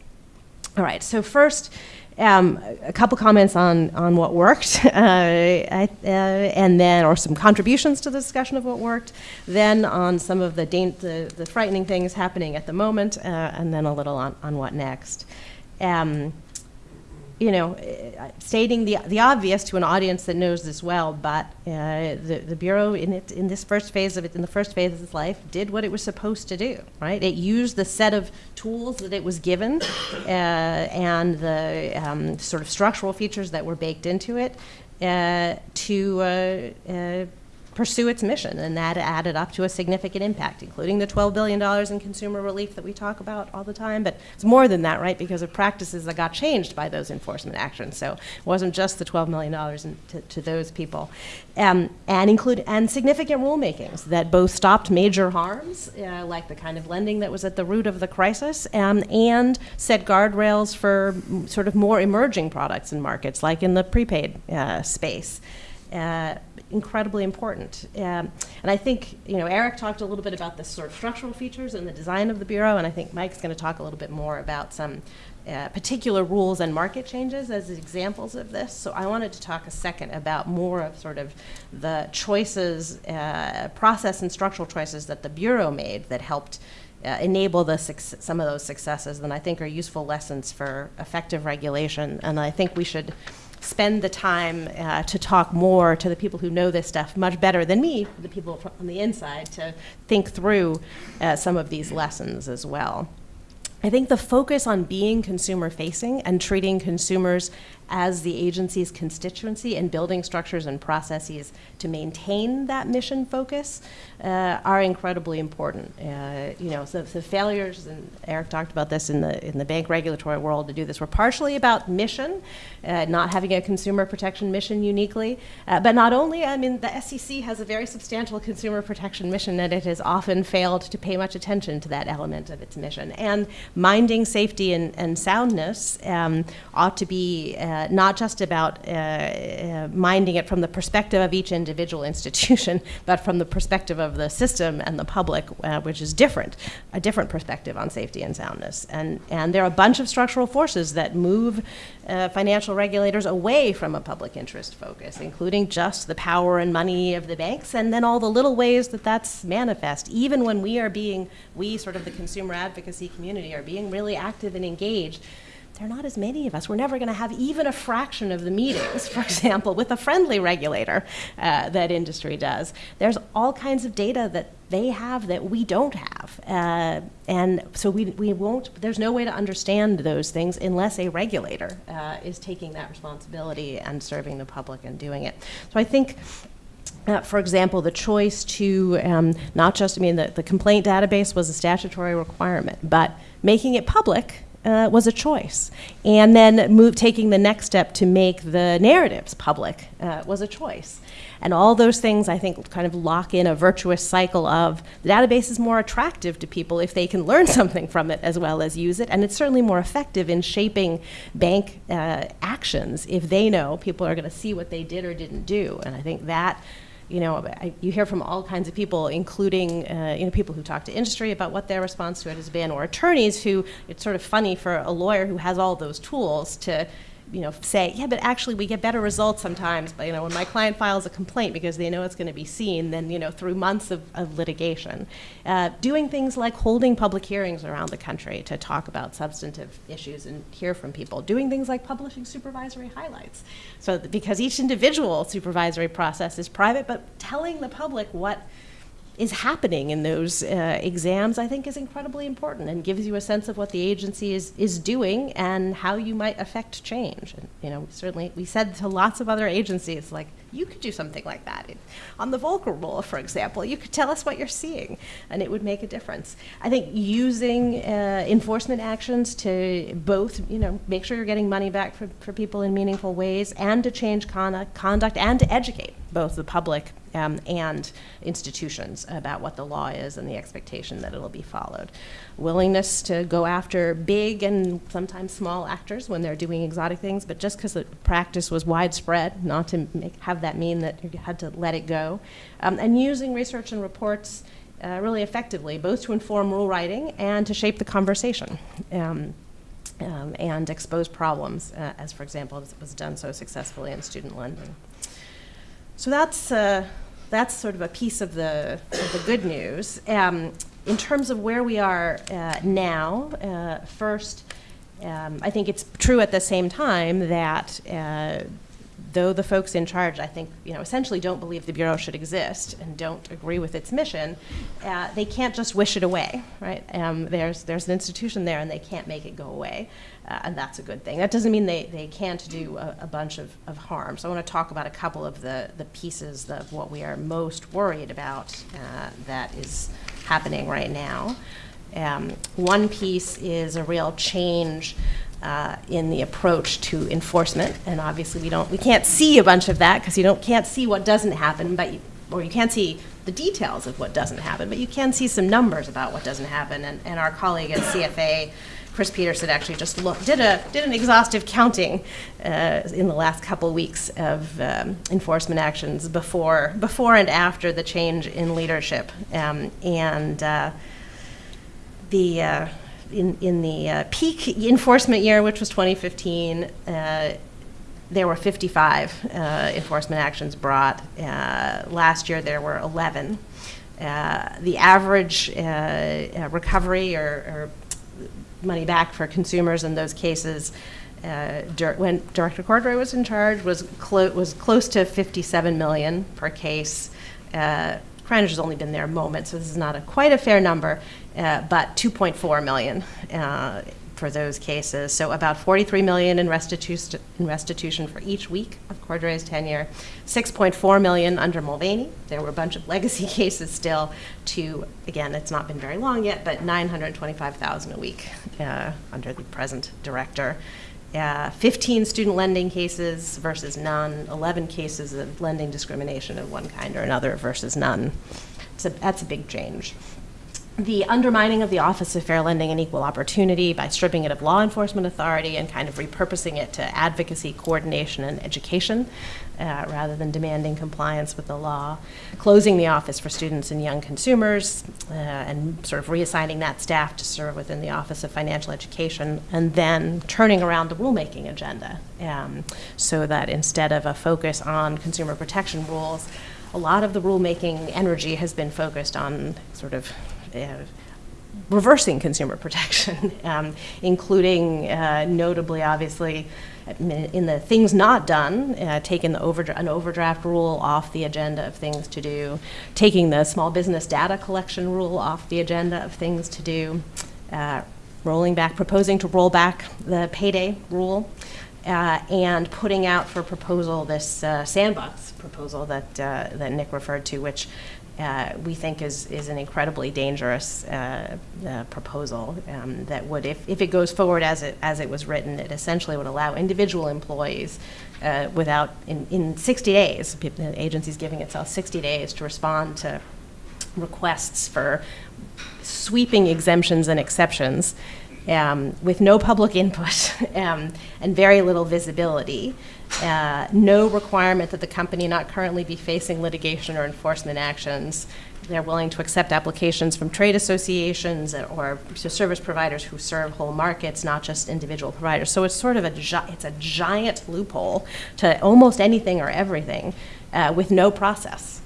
All right, so first. Um, a couple comments on, on what worked, uh, I, uh, and then, or some contributions to the discussion of what worked, then on some of the, the, the, frightening things happening at the moment, uh, and then a little on, on what next. Um, you know, uh, stating the, the obvious to an audience that knows this well, but uh, the, the Bureau in, it, in this first phase of it, in the first phase of its life, did what it was supposed to do, right? It used the set of tools that it was given uh, and the um, sort of structural features that were baked into it uh, to pursue its mission, and that added up to a significant impact, including the $12 billion in consumer relief that we talk about all the time. But it's more than that, right, because of practices that got changed by those enforcement actions. So it wasn't just the $12 million in, to, to, those people. Um, and include and significant rulemakings that both stopped major harms, uh, like the kind of lending that was at the root of the crisis, um, and set guardrails for sort of more emerging products and markets, like in the prepaid uh, space. Uh, incredibly important. Um, and I think, you know, Eric talked a little bit about the sort of structural features and the design of the Bureau, and I think Mike's going to talk a little bit more about some uh, particular rules and market changes as examples of this. So I wanted to talk a second about more of sort of the choices, uh, process and structural choices that the Bureau made that helped uh, enable the some of those successes and I think are useful lessons for effective regulation. And I think we should spend the time uh, to talk more to the people who know this stuff much better than me, the people on the inside, to think through uh, some of these lessons as well. I think the focus on being consumer facing and treating consumers as the agency's constituency and building structures and processes to maintain that mission focus uh, are incredibly important. Uh, you know, so the failures, and Eric talked about this in the in the bank regulatory world to do this, were partially about mission, uh, not having a consumer protection mission uniquely, uh, but not only. I mean, the SEC has a very substantial consumer protection mission, and it has often failed to pay much attention to that element of its mission. And minding safety and, and soundness um, ought to be uh, not just about uh, uh, minding it from the perspective of each individual institution, but from the perspective of the system and the public, uh, which is different, a different perspective on safety and soundness. And, and there are a bunch of structural forces that move uh, financial regulators away from a public interest focus, including just the power and money of the banks, and then all the little ways that that's manifest. Even when we are being, we sort of the consumer advocacy community are being really active and engaged, there are not as many of us. We're never going to have even a fraction of the meetings, for example, with a friendly regulator uh, that industry does. There's all kinds of data that they have that we don't have. Uh, and so we, we won't, there's no way to understand those things unless a regulator uh, is taking that responsibility and serving the public and doing it. So I think uh, for example, the choice to um, not just, I mean, the, the complaint database was a statutory requirement, but making it public uh, was a choice. And then move, taking the next step to make the narratives public uh, was a choice. And all those things, I think, kind of lock in a virtuous cycle of the database is more attractive to people if they can learn something from it as well as use it. And it's certainly more effective in shaping bank uh, actions if they know people are going to see what they did or didn't do. And I think that you know, I, you hear from all kinds of people, including uh, you know people who talk to industry about what their response to it has been, or attorneys who it's sort of funny for a lawyer who has all those tools to you know, say, yeah, but actually we get better results sometimes, but, you know, when my client files a complaint because they know it's going to be seen, then, you know, through months of, of litigation. Uh, doing things like holding public hearings around the country to talk about substantive issues and hear from people. Doing things like publishing supervisory highlights. So, because each individual supervisory process is private, but telling the public what is happening in those uh, exams, I think is incredibly important and gives you a sense of what the agency is, is doing and how you might affect change. And, you know, certainly we said to lots of other agencies, like, you could do something like that. On the Volcker rule, for example, you could tell us what you're seeing and it would make a difference. I think using uh, enforcement actions to both, you know, make sure you're getting money back for, for people in meaningful ways and to change conduct, conduct and to educate both the public um, and institutions about what the law is and the expectation that it'll be followed. Willingness to go after big and sometimes small actors when they're doing exotic things, but just because the practice was widespread, not to make, have that mean that you had to let it go. Um, and using research and reports uh, really effectively, both to inform rule writing and to shape the conversation. Um, um, and expose problems, uh, as for example, as was done so successfully in student lending. So that's uh, that's sort of a piece of the, of the good news. Um, in terms of where we are uh, now, uh, first, um, I think it's true at the same time that uh, though the folks in charge, I think, you know, essentially don't believe the Bureau should exist and don't agree with its mission, uh, they can't just wish it away, right? Um, there's, there's an institution there and they can't make it go away, uh, and that's a good thing. That doesn't mean they, they can't do a, a bunch of, of harm. So I want to talk about a couple of the, the pieces of what we are most worried about uh, that is happening right now. Um, one piece is a real change uh, in the approach to enforcement. And obviously, we don't, we can't see a bunch of that because you don't can't see what doesn't happen, but you, or you can't see the details of what doesn't happen, but you can see some numbers about what doesn't happen. And, and our colleague at CFA, Chris Peterson, actually just looked, did a did an exhaustive counting uh, in the last couple weeks of um, enforcement actions before before and after the change in leadership, um, and uh, the uh, in, in the uh, peak enforcement year, which was 2015, uh, there were 55 uh, enforcement actions brought. Uh, last year, there were 11. Uh, the average uh, recovery or, or, money back for consumers in those cases when Director Cordray was in charge was, clo was close to 57 million per case. Kranish has only been there a moment, so this is not a, quite a fair number, uh, but 2.4 million uh, for those cases. So about 43 million in, restitu in restitution for each week of Cordray's tenure, 6.4 million under Mulvaney. There were a bunch of legacy cases still. To again, it's not been very long yet, but 925,000 a week uh, under the present director. Uh, 15 student lending cases versus none, 11 cases of lending discrimination of one kind or another versus none. So that's a big change. The undermining of the Office of Fair Lending and Equal Opportunity by stripping it of law enforcement authority and kind of repurposing it to advocacy, coordination, and education, uh, rather than demanding compliance with the law. Closing the office for students and young consumers, uh, and sort of reassigning that staff to serve within the Office of Financial Education, and then turning around the rulemaking agenda, um, so that instead of a focus on consumer protection rules, a lot of the rulemaking energy has been focused on sort of reversing consumer protection, um, including uh, notably, obviously, in the things not done, uh, taking the overdra- an overdraft rule off the agenda of things to do, taking the small business data collection rule off the agenda of things to do, uh, rolling back, proposing to roll back the payday rule, uh, and putting out for proposal this uh, sandbox proposal that uh, that Nick referred to, which uh, we think is is an incredibly dangerous uh, uh, proposal um, that would, if, if it goes forward as it as it was written, it essentially would allow individual employees uh, without in, in 60 days, the agency's giving itself 60 days to respond to requests for sweeping exemptions and exceptions um, with no public input um, and very little visibility. Uh, no requirement that the company not currently be facing litigation or enforcement actions. They're willing to accept applications from trade associations or service providers who serve whole markets, not just individual providers. So it's sort of a it's a giant loophole to almost anything or everything uh, with no process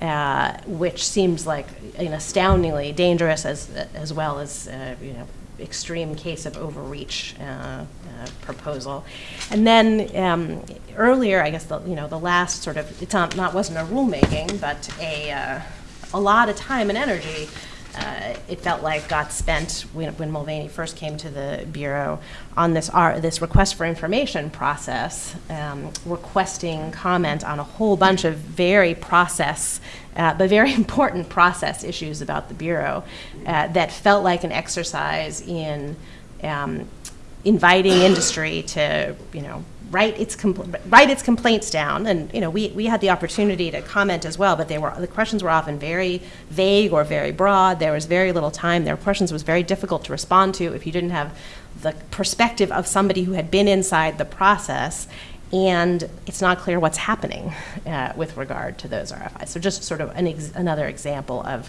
uh, which seems like an astoundingly dangerous as as well as uh, you know extreme case of overreach uh, uh, proposal. And then um, earlier, I guess the you know the last sort of it's not, not wasn't a rulemaking, but a uh, a lot of time and energy. Uh, it felt like got spent when, when Mulvaney first came to the bureau on this R, this request for information process, um, requesting comment on a whole bunch of very process, uh, but very important process issues about the bureau uh, that felt like an exercise in um, inviting industry to, you know, write its write its complaints down. And you know, we, we had the opportunity to comment as well, but they were the questions were often very vague or very broad. There was very little time. Their questions was very difficult to respond to if you didn't have the perspective of somebody who had been inside the process. And it's not clear what's happening uh, with regard to those RFIs. So just sort of an ex- another example of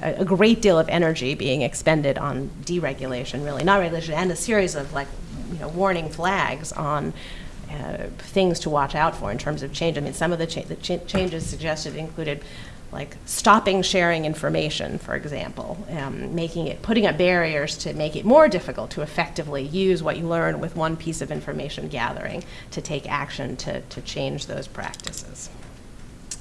a, a great deal of energy being expended on deregulation, really, not regulation, and a series of like, you know, warning flags on uh, things to watch out for in terms of change. I mean, some of the, cha- the ch- changes suggested included like stopping sharing information, for example, um, making it, putting up barriers to make it more difficult to effectively use what you learn with one piece of information gathering to take action to, to change those practices.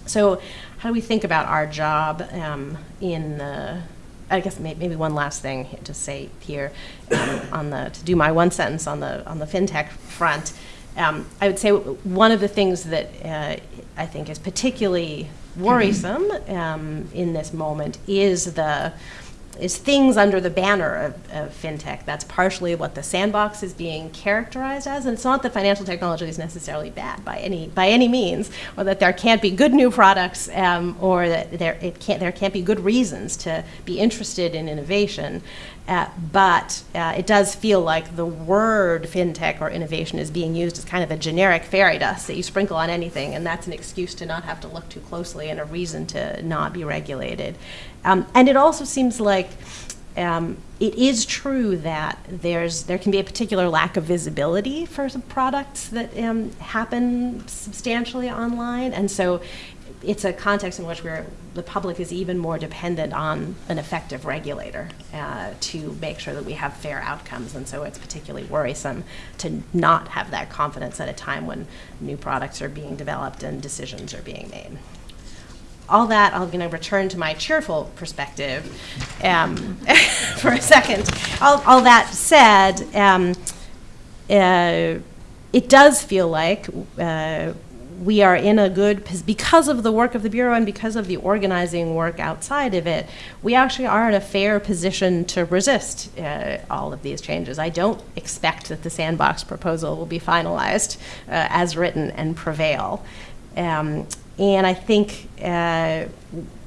So, how do we think about our job um, in the? I guess may, maybe one last thing to say here um, on the to do my one sentence on the on the fintech front. Um, I would say one of the things that uh, I think is particularly worrisome um, in this moment is the is things under the banner of, of, fintech. That's partially what the sandbox is being characterized as, and it's not that financial technology is necessarily bad by any by any means, or that there can't be good new products, um, or that there it can't there can't be good reasons to be interested in innovation. Uh, but uh, it does feel like the word fintech or innovation is being used as kind of a generic fairy dust that you sprinkle on anything, and that's an excuse to not have to look too closely and a reason to not be regulated. Um, and it also seems like um, it is true that there's there can be a particular lack of visibility for products that um, happen substantially online, and so it's a context in which we're, the public is even more dependent on an effective regulator uh, to make sure that we have fair outcomes. And so it's particularly worrisome to not have that confidence at a time when new products are being developed and decisions are being made. All that, I'm going to return to my cheerful perspective um, for a second. All, all that said, um, uh, it does feel like uh, we are in a good because of the work of the bureau and because of the organizing work outside of it we actually are in a fair position to resist uh, all of these changes i don't expect that the sandbox proposal will be finalized uh, as written and prevail um, and I think, uh,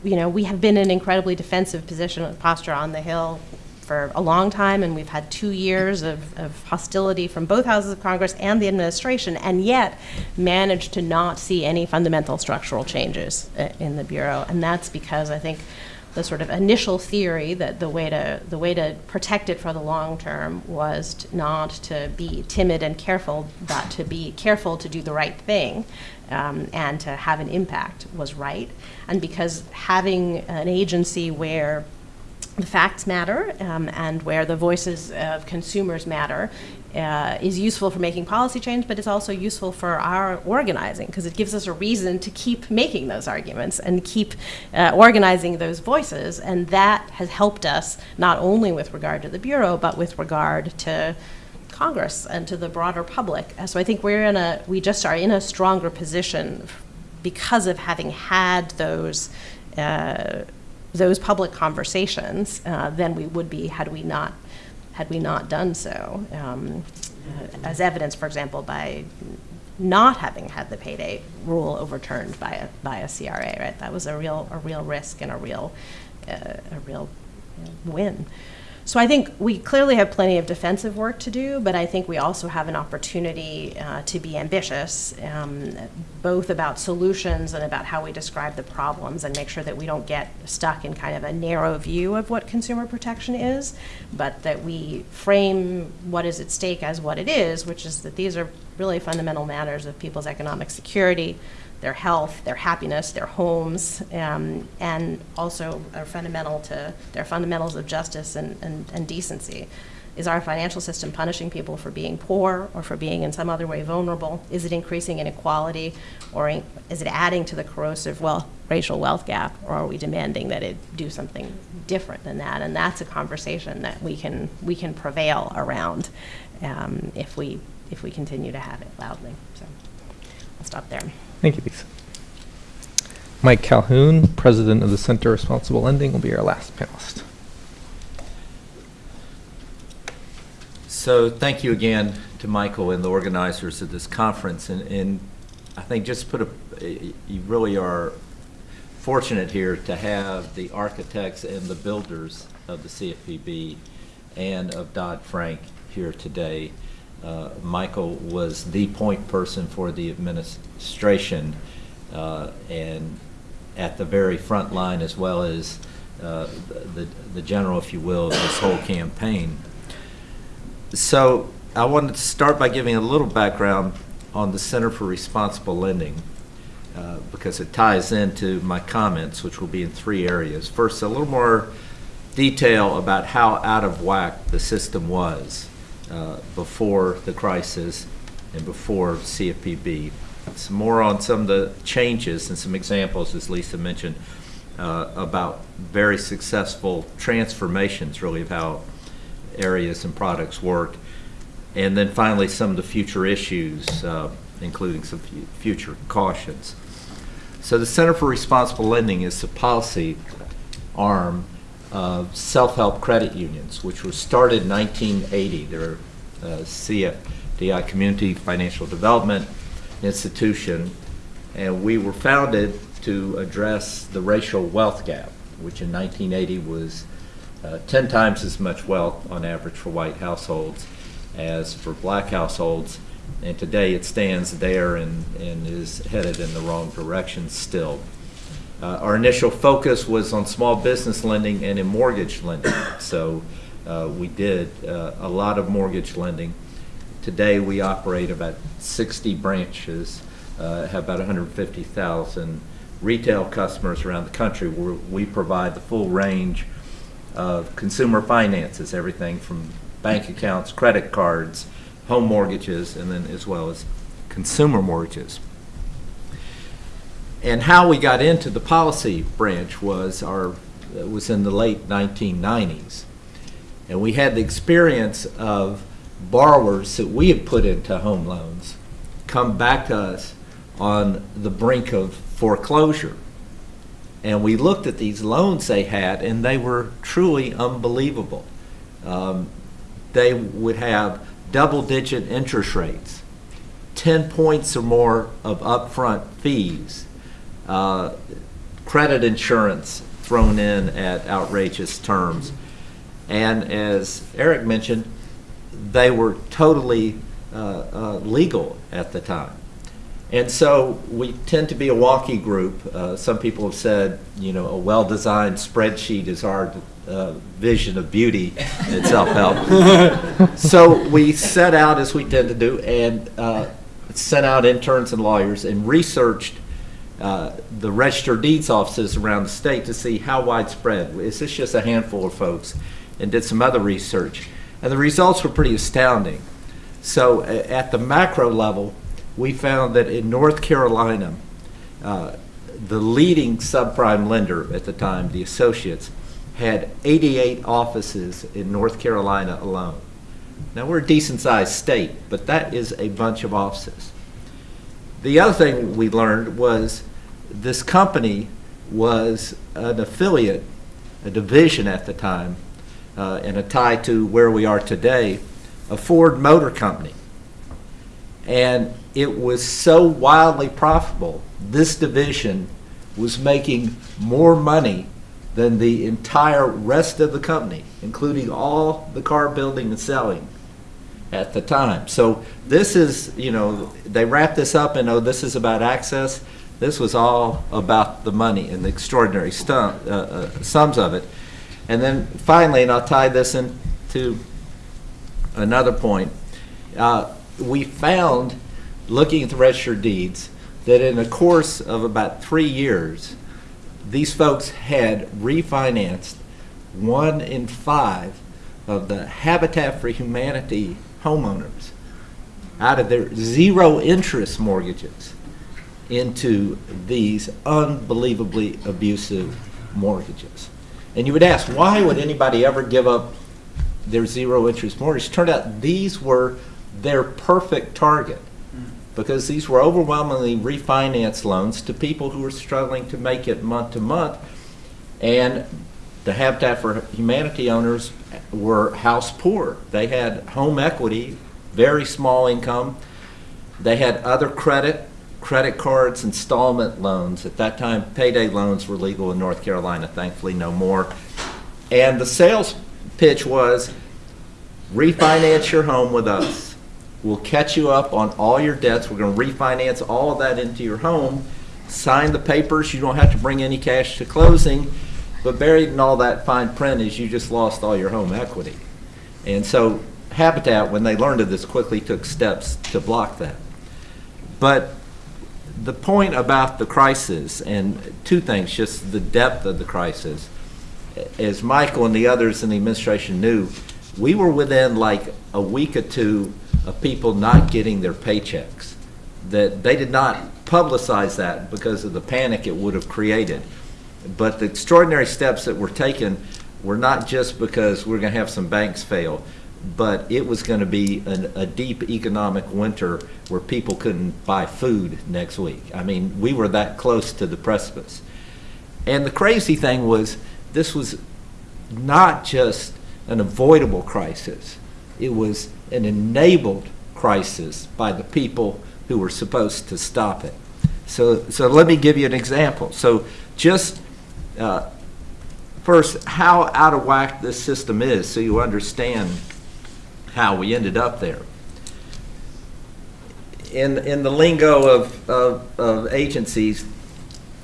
you know, we have been in an incredibly defensive position posture on the Hill for a long time, and we've had two years of, of hostility from both houses of Congress and the administration, and yet managed to not see any fundamental structural changes uh, in the Bureau. And that's because I think the sort of initial theory that the way to the way to protect it for the long term was to not to be timid and careful, but to be careful to do the right thing um, and to have an impact was right. And because having an agency where the facts matter um, and where the voices of consumers matter uh, is useful for making policy change, but it's also useful for our organizing because it gives us a reason to keep making those arguments and keep uh, organizing those voices. And that has helped us not only with regard to the Bureau, but with regard to Congress and to the broader public. Uh, So I think we're in a, we just are in a stronger position because of having had those uh, those public conversations uh, than we would be had we not had we not done so. Um, uh, as evidence, for example, by not having had the payday rule overturned by a by a CRA. Right, that was a real a real risk and a real uh, a real win. So I think we clearly have plenty of defensive work to do, but I think we also have an opportunity uh, to be ambitious, um, both about solutions and about how we describe the problems and make sure that we don't get stuck in kind of a narrow view of what consumer protection is, but that we frame what is at stake as what it is, which is that these are really fundamental matters of people's economic security, their health, their happiness, their homes, um, and also are fundamental to their fundamentals of justice and, and, and decency. Is our financial system punishing people for being poor or for being in some other way vulnerable? Is it increasing inequality or is it adding to the corrosive well, racial wealth gap or are we demanding that it do something different than that? And that's a conversation that we can, we can prevail around um, if, we, if we continue to have it loudly. So I'll stop there. Thank you, Lisa. Mike Calhoun, President of the Center Responsible Lending, will be our last panelist. So thank you again to Michael and the organizers of this conference. And, and I think just put a, you really are fortunate here to have the architects and the builders of the CFPB and of Dodd-Frank here today. Uh, Michael was the point person for the administration uh, and at the very front line as well as uh, the, the general, if you will, of this whole campaign. So I wanted to start by giving a little background on the Center for Responsible Lending uh, because it ties into my comments, which will be in three areas. First, a little more detail about how out of whack the system was uh, before the crisis and before CFPB. Some more on some of the changes and some examples, as Lisa mentioned, uh, about very successful transformations, really, of how areas and products work. And then finally, some of the future issues, uh, including some future cautions. So the Center for Responsible Lending is the policy arm of self-help credit unions, which was started in 1980. They're a CFDI, Community Financial Development Institution, and we were founded to address the racial wealth gap, which in 1980 was uh, 10 times as much wealth on average for white households as for black households. And today it stands there and, and is headed in the wrong direction still. Uh, our initial focus was on small business lending and in mortgage lending. So uh, we did uh, a lot of mortgage lending. Today we operate about 60 branches, uh, have about 150,000 retail customers around the country where we provide the full range of consumer finances, everything from bank accounts, credit cards, home mortgages, and then as well as consumer mortgages. And how we got into the policy branch was our was in the late 1990s. And we had the experience of borrowers that we had put into home loans come back to us on the brink of foreclosure. And we looked at these loans they had, and they were truly unbelievable. Um, they would have double digit interest rates, 10 points or more of upfront fees, uh, credit insurance thrown in at outrageous terms. And as Eric mentioned, they were totally uh, uh, legal at the time. And so we tend to be a wonky group. Uh, some people have said, you know, a well-designed spreadsheet is our uh, vision of beauty in self-help. so we set out, as we tend to do, and uh, sent out interns and lawyers and researched uh, the registered deeds offices around the state to see how widespread. Is this just a handful of folks? And did some other research. And the results were pretty astounding. So at the macro level, we found that in North Carolina, uh, the leading subprime lender at the time, the Associates, had 88 offices in North Carolina alone. Now, we're a decent-sized state, but that is a bunch of offices. The other thing we learned was this company was an affiliate, a division at the time, uh, and a tie to where we are today, a Ford Motor Company. And it was so wildly profitable, this division was making more money than the entire rest of the company, including all the car building and selling at the time. So this is, you know, they wrap this up and, oh, this is about access. This was all about the money and the extraordinary stum, uh, uh, sums of it. And then finally, and I'll tie this into another point, uh, we found, looking at the registered deeds, that in the course of about three years, these folks had refinanced one in five of the Habitat for Humanity homeowners out of their zero interest mortgages into these unbelievably abusive mortgages. And you would ask, why would anybody ever give up their zero interest mortgage? Turned out these were their perfect target because these were overwhelmingly refinance loans to people who were struggling to make it month to month. And the Habitat for Humanity owners were house poor. They had home equity, very small income. They had other credit, credit cards, installment loans. At that time, payday loans were legal in North Carolina, thankfully no more. And the sales pitch was, refinance your home with us. We'll catch you up on all your debts. We're going to refinance all of that into your home. Sign the papers. You don't have to bring any cash to closing. But buried in all that fine print is you just lost all your home equity. And so Habitat, when they learned of this, quickly took steps to block that. But the point about the crisis, and two things, just the depth of the crisis, as Michael and the others in the administration knew, we were within like a week or two of people not getting their paychecks. That they did not publicize that because of the panic it would have created. But the extraordinary steps that were taken were not just because we're going to have some banks fail, but it was going to be an, a deep economic winter where people couldn't buy food next week. I mean, we were that close to the precipice. And the crazy thing was, this was not just an avoidable crisis, it was an enabled crisis by the people who were supposed to stop it. So, so let me give you an example. So just uh, first, how out of whack this system is, so you understand how we ended up there. In, in the lingo of, of, of agencies,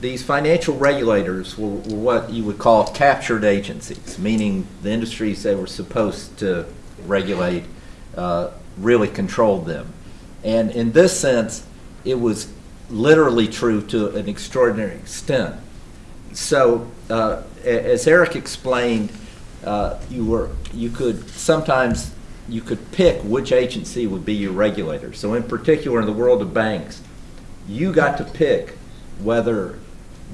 these financial regulators were, were what you would call captured agencies, meaning the industries they were supposed to regulate uh, really controlled them. And in this sense, it was literally true to an extraordinary extent. So, uh, as Eric explained, uh, you were you could sometimes you could pick which agency would be your regulator. So, in particular, in the world of banks, you got to pick whether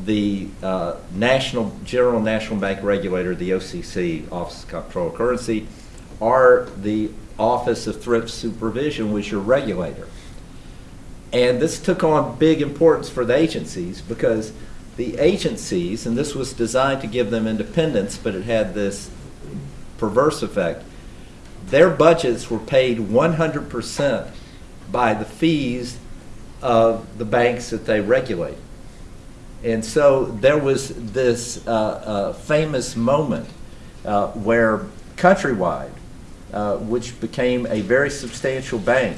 the uh, national general national bank regulator, the OCC, Office of Comptroller of Currency, or the Office of Thrift Supervision was your regulator. And this took on big importance for the agencies because the agencies, and this was designed to give them independence, but it had this perverse effect. Their budgets were paid 100% by the fees of the banks that they regulate. And so there was this uh, uh, famous moment uh, where Countrywide, uh, which became a very substantial bank,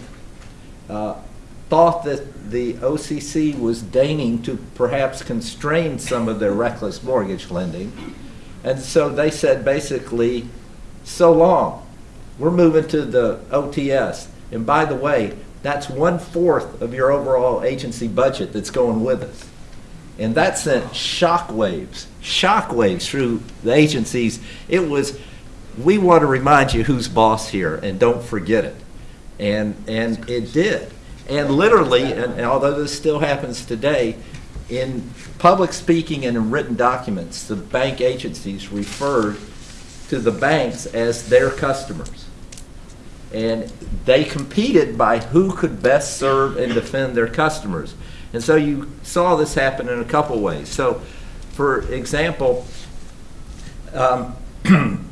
uh, thought that the OCC was deigning to perhaps constrain some of their reckless mortgage lending. And so they said basically, so long, we're moving to the OTS. And by the way, that's one-fourth of your overall agency budget that's going with us. And that sent shockwaves, shockwaves through the agencies. It was, we want to remind you who's boss here and don't forget it. And, and it did. And literally, and, and although this still happens today, in public speaking and in written documents, the bank agencies referred to the banks as their customers. And they competed by who could best serve and defend their customers. And so you saw this happen in a couple ways. So, for example, um,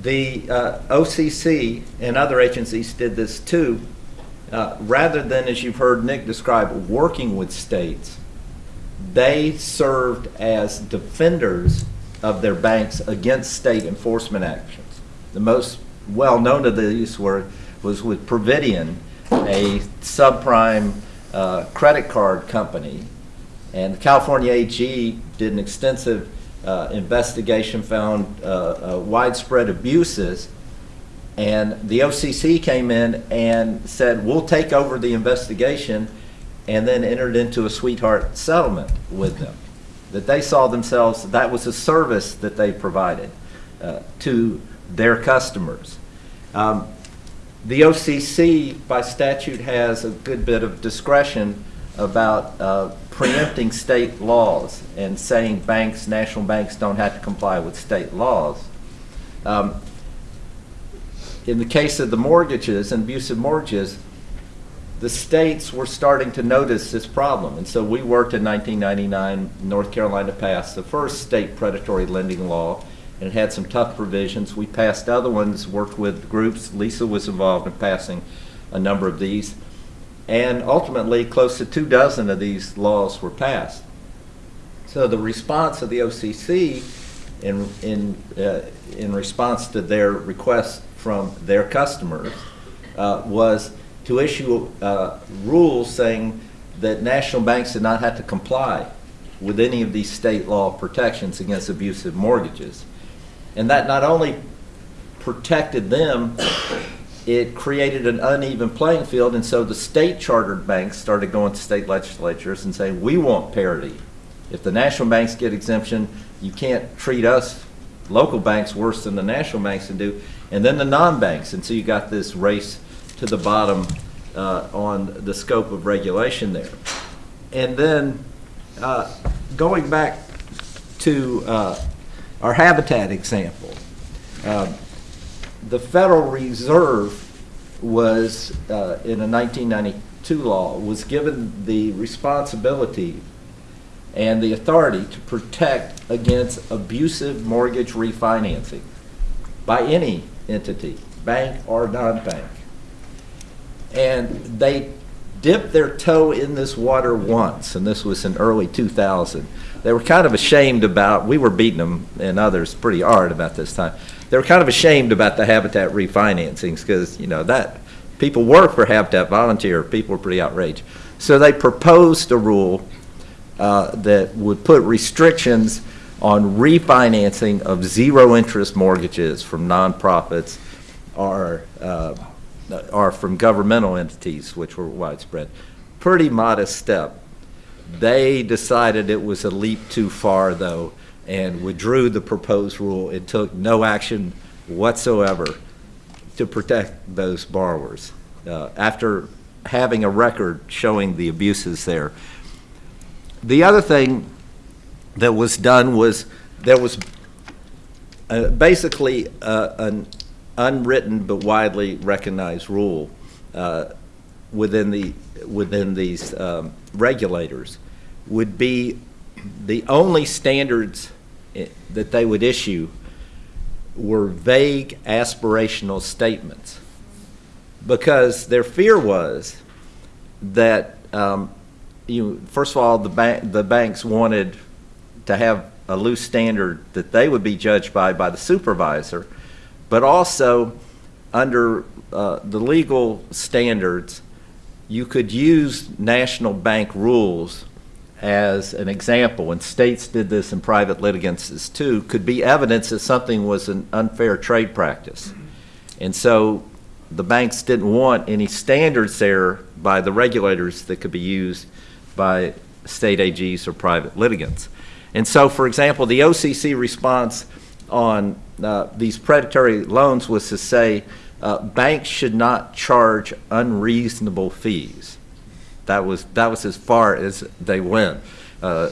the uh, OCC and other agencies did this too. Uh, rather than, as you've heard Nick describe, working with states, they served as defenders of their banks against state enforcement actions. The most well-known of these were, was with Providian, a subprime uh, credit card company. And the California AG did an extensive uh, investigation, found uh, uh, widespread abuses, and the OCC came in and said, we'll take over the investigation, and then entered into a sweetheart settlement with them. That they saw themselves, that was a service that they provided uh, to their customers. Um, the OCC, by statute, has a good bit of discretion about uh, preempting state laws and saying banks, national banks, don't have to comply with state laws. Um, in the case of the mortgages and abusive mortgages, the states were starting to notice this problem. And so we worked in 1999, North Carolina passed the first state predatory lending law, and it had some tough provisions. We passed other ones, worked with groups. Lisa was involved in passing a number of these. And ultimately, close to two dozen of these laws were passed. So the response of the OCC in, in, uh, in response to their request from their customers uh, was to issue uh, rules saying that national banks did not have to comply with any of these state law protections against abusive mortgages. And that not only protected them, it created an uneven playing field, and so the state chartered banks started going to state legislatures and saying, we want parity. If the national banks get exemption, you can't treat us, local banks, worse than the national banks can do. And then the non-banks, and so you got this race to the bottom uh, on the scope of regulation there. And then uh, going back to uh, our habitat example, um, the Federal Reserve was, uh, in a 1992 law, was given the responsibility and the authority to protect against abusive mortgage refinancing by any entity, bank or non-bank. And they dipped their toe in this water once, and this was in early 2000. They were kind of ashamed about, we were beating them and others pretty hard about this time. They were kind of ashamed about the habitat refinancings because, you know, that, people work for Habitat Volunteer, people were pretty outraged. So they proposed a rule uh, that would put restrictions on refinancing of zero-interest mortgages from nonprofits or, uh, from governmental entities, which were widespread. Pretty modest step. They decided it was a leap too far, though, and withdrew the proposed rule. It took no action whatsoever to protect those borrowers uh, after having a record showing the abuses there. The other thing that was done was there was uh, basically uh, an unwritten but widely recognized rule uh, within the within these um, regulators would be the only standards that they would issue were vague aspirational statements. Because their fear was that um, you, first of all, the bank, the banks wanted to have a loose standard that they would be judged by, by the supervisor, but also under uh, the legal standards, you could use national bank rules as an example, and states did this and private litigants too, could be evidence that something was an unfair trade practice. And so the banks didn't want any standards there by the regulators that could be used by state AGs or private litigants. And so, for example, the OCC response on uh, these predatory loans was to say uh, banks should not charge unreasonable fees. That was that was as far as they went, uh,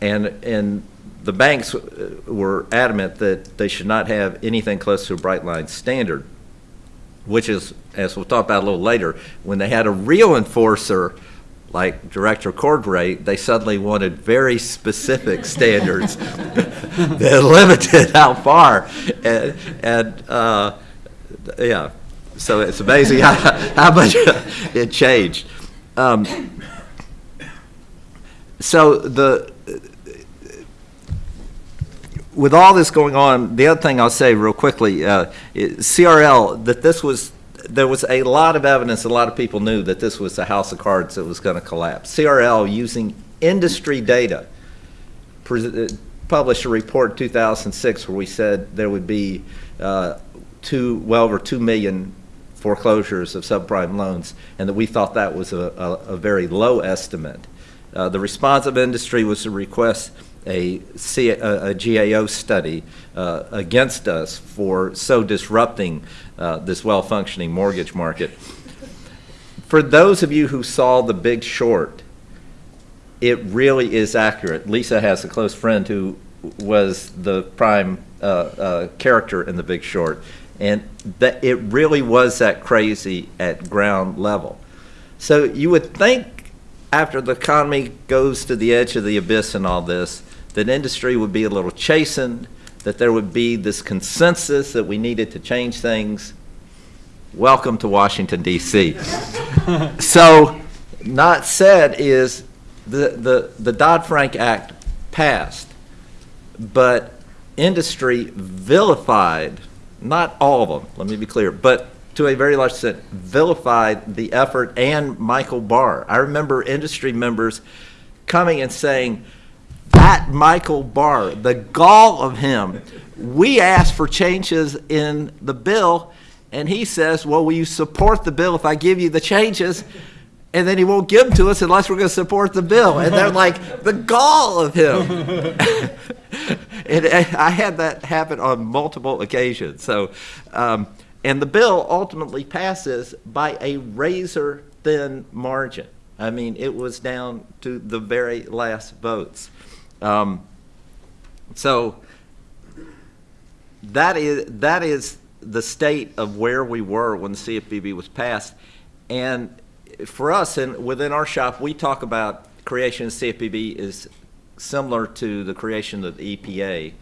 and and the banks were adamant that they should not have anything close to a bright line standard, which is, as we'll talk about a little later, when they had a real enforcer like Director Cordray, they suddenly wanted very specific standards that limited how far, and, and uh, yeah, so it's amazing how, how much it changed. Um, so the with all this going on, the other thing I'll say real quickly, uh, CRL, that this was, there was a lot of evidence, a lot of people knew that this was a house of cards that was going to collapse. CRL, using industry data, uh, published a report in 2006 where we said there would be uh, two, well over 2 million foreclosures of subprime loans, and that we thought that was a, a, a very low estimate. Uh, the response of industry was to request a, C, a, a GAO study uh, against us for so disrupting uh, this well-functioning mortgage market. For those of you who saw The Big Short, it really is accurate. Lisa has a close friend who was the prime uh, uh character in The Big Short, and that it really was that crazy at ground level. So you would think after the economy goes to the edge of the abyss and all this, that industry would be a little chastened, that there would be this consensus that we needed to change things. Welcome to Washington, D.C. so, not said is the, the, the Dodd Frank Act passed, but industry vilified, not all of them, let me be clear, but to a very large extent, vilified the effort and Michael Barr. I remember industry members coming and saying, that Michael Barr, the gall of him. We asked for changes in the bill, and he says, Well, will you support the bill if I give you the changes? And then he won't give them to us unless we're going to support the bill. And they're like, the gall of him. and I had that happen on multiple occasions. So, um, and the bill ultimately passes by a razor thin margin. I mean, it was down to the very last votes. Um, so that is that is the state of where we were when the CFPB was passed, and for us and within our shop, we talk about creation of CFPB is similar to the creation of the EPA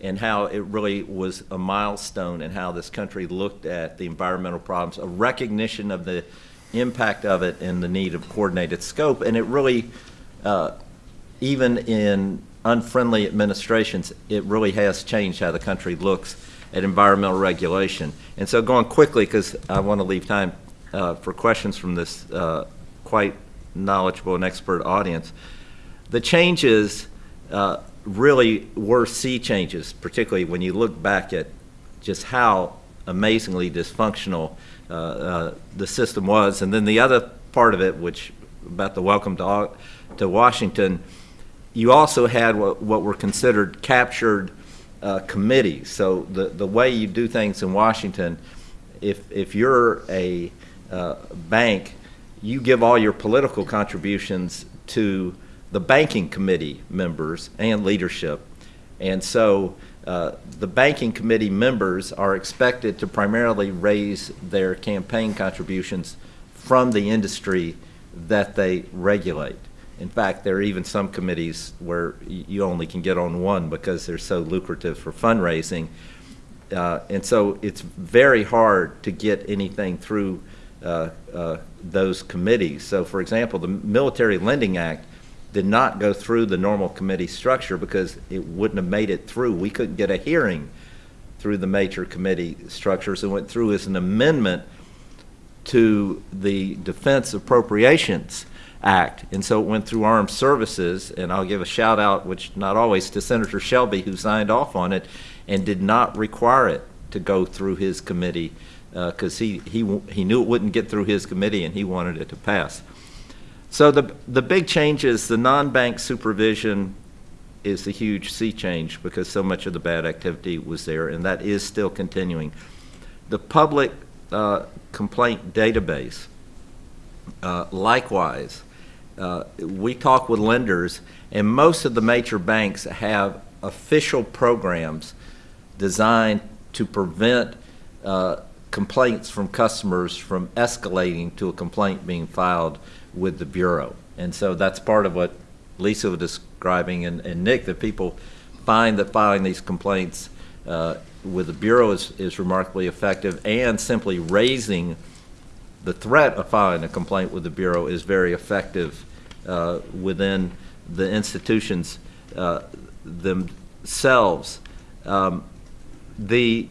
and how it really was a milestone and how this country looked at the environmental problems, a recognition of the impact of it and the need of coordinated scope, and it really uh, even in unfriendly administrations, it really has changed how the country looks at environmental regulation. And so going quickly, because I want to leave time uh, for questions from this uh, quite knowledgeable and expert audience, the changes uh, really were sea changes, particularly when you look back at just how amazingly dysfunctional uh, uh, the system was. And then the other part of it, which about the welcome to, to Washington, you also had what, what were considered captured uh, committees. So the, the way you do things in Washington, if, if you're a uh, bank, you give all your political contributions to the banking committee members and leadership. And so uh, the banking committee members are expected to primarily raise their campaign contributions from the industry that they regulate. In fact, there are even some committees where you only can get on one because they're so lucrative for fundraising. Uh, and so it's very hard to get anything through Uh, uh, those committees. So, for example, the Military Lending Act did not go through the normal committee structure because it wouldn't have made it through. We couldn't get a hearing through the major committee structures It went through as an amendment to the Defense Appropriations Act. And so it went through Armed Services, and I'll give a shout out, which not always, to Senator Shelby, who signed off on it and did not require it to go through his committee because he, he, he knew it wouldn't get through his committee and he wanted it to pass. So the, the big change is the non-bank supervision is a huge sea change because so much of the bad activity was there, and that is still continuing. The public uh, complaint database, uh, likewise, uh, we talk with lenders, and most of the major banks have official programs designed to prevent uh, complaints from customers from escalating to a complaint being filed with the Bureau. And so that's part of what Lisa was describing and, and Nick, that people find that filing these complaints uh, with the Bureau is, is remarkably effective and simply raising the threat of filing a complaint with the Bureau is very effective uh, within the institutions uh, themselves. Um, the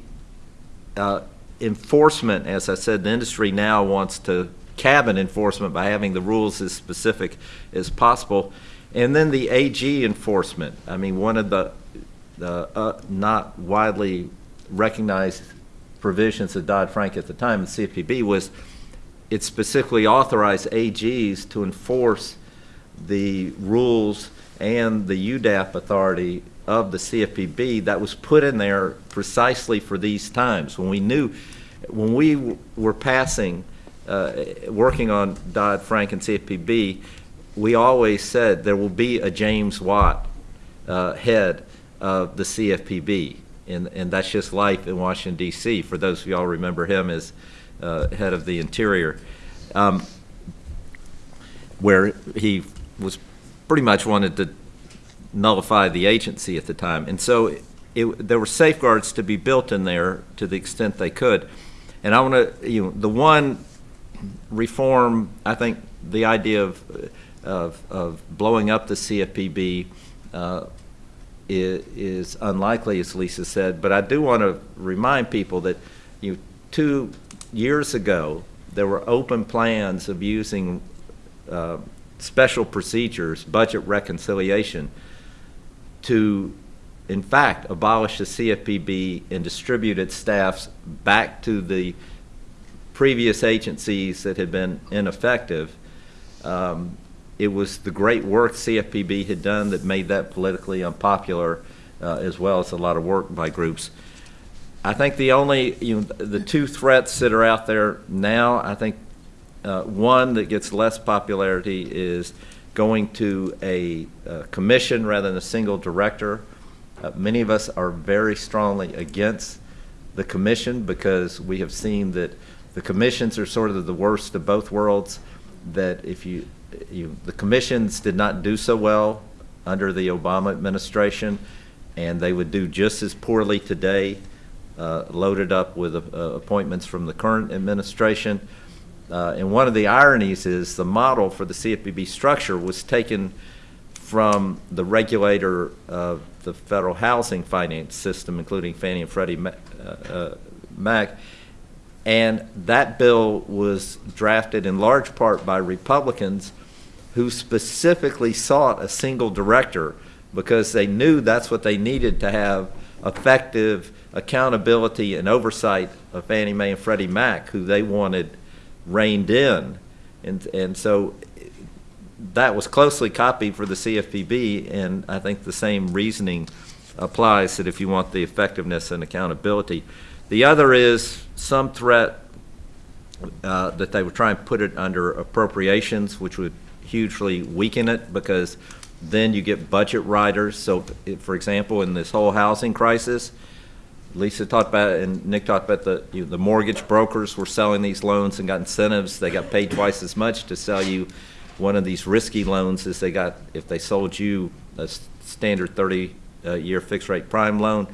uh, enforcement, as I said, the industry now wants to cabin enforcement by having the rules as specific as possible. And then the AG enforcement. I mean, one of the, the uh, not widely recognized provisions of Dodd-Frank at the time, the CFPB, was it specifically authorized AGs to enforce the rules and the UDAP authority of the CFPB that was put in there precisely for these times when we knew, when we were passing, uh, working on Dodd-Frank and CFPB, we always said there will be a James Watt uh, head of the CFPB, and, and that's just life in Washington D.C. For those of y'all remember him as uh, head of the Interior, um, where he was pretty much wanted to nullify the agency at the time. And so it, there were safeguards to be built in there to the extent they could. And I want to, you know, the one reform, I think the idea of, of, of blowing up the CFPB uh, is, is unlikely, as Lisa said. But I do want to remind people that, you know, two years ago, there were open plans of using uh, special procedures, budget reconciliation, to, in fact, abolish the CFPB and distribute its staffs back to the previous agencies that had been ineffective. Um, it was the great work CFPB had done that made that politically unpopular, uh, as well as a lot of work by groups. I think the only, you know, the two threats that are out there now, I think uh, one that gets less popularity is going to a, uh commission rather than a single director. Uh, many of us are very strongly against the commission because we have seen that the commissions are sort of the worst of both worlds. That if you, you the commissions did not do so well under the Obama administration, and they would do just as poorly today, uh, loaded up with uh, appointments from the current administration. Uh, and one of the ironies is the model for the CFPB structure was taken from the regulator of the federal housing finance system, including Fannie and Freddie Ma- uh, uh, Mac. And that bill was drafted in large part by Republicans who specifically sought a single director because they knew that's what they needed to have effective accountability and oversight of Fannie Mae and Freddie Mac, who they wanted reined in. And, and so that was closely copied for the CFPB, and I think the same reasoning applies that if you want the effectiveness and accountability. The other is some threat uh, that they would try and put it under appropriations, which would hugely weaken it because then you get budget riders. So, for example, in this whole housing crisis, Lisa talked about it, and Nick talked about the, you know, the mortgage brokers were selling these loans and got incentives. They got paid twice as much to sell you one of these risky loans as they got if they sold you a standard 30-year fixed rate prime loan.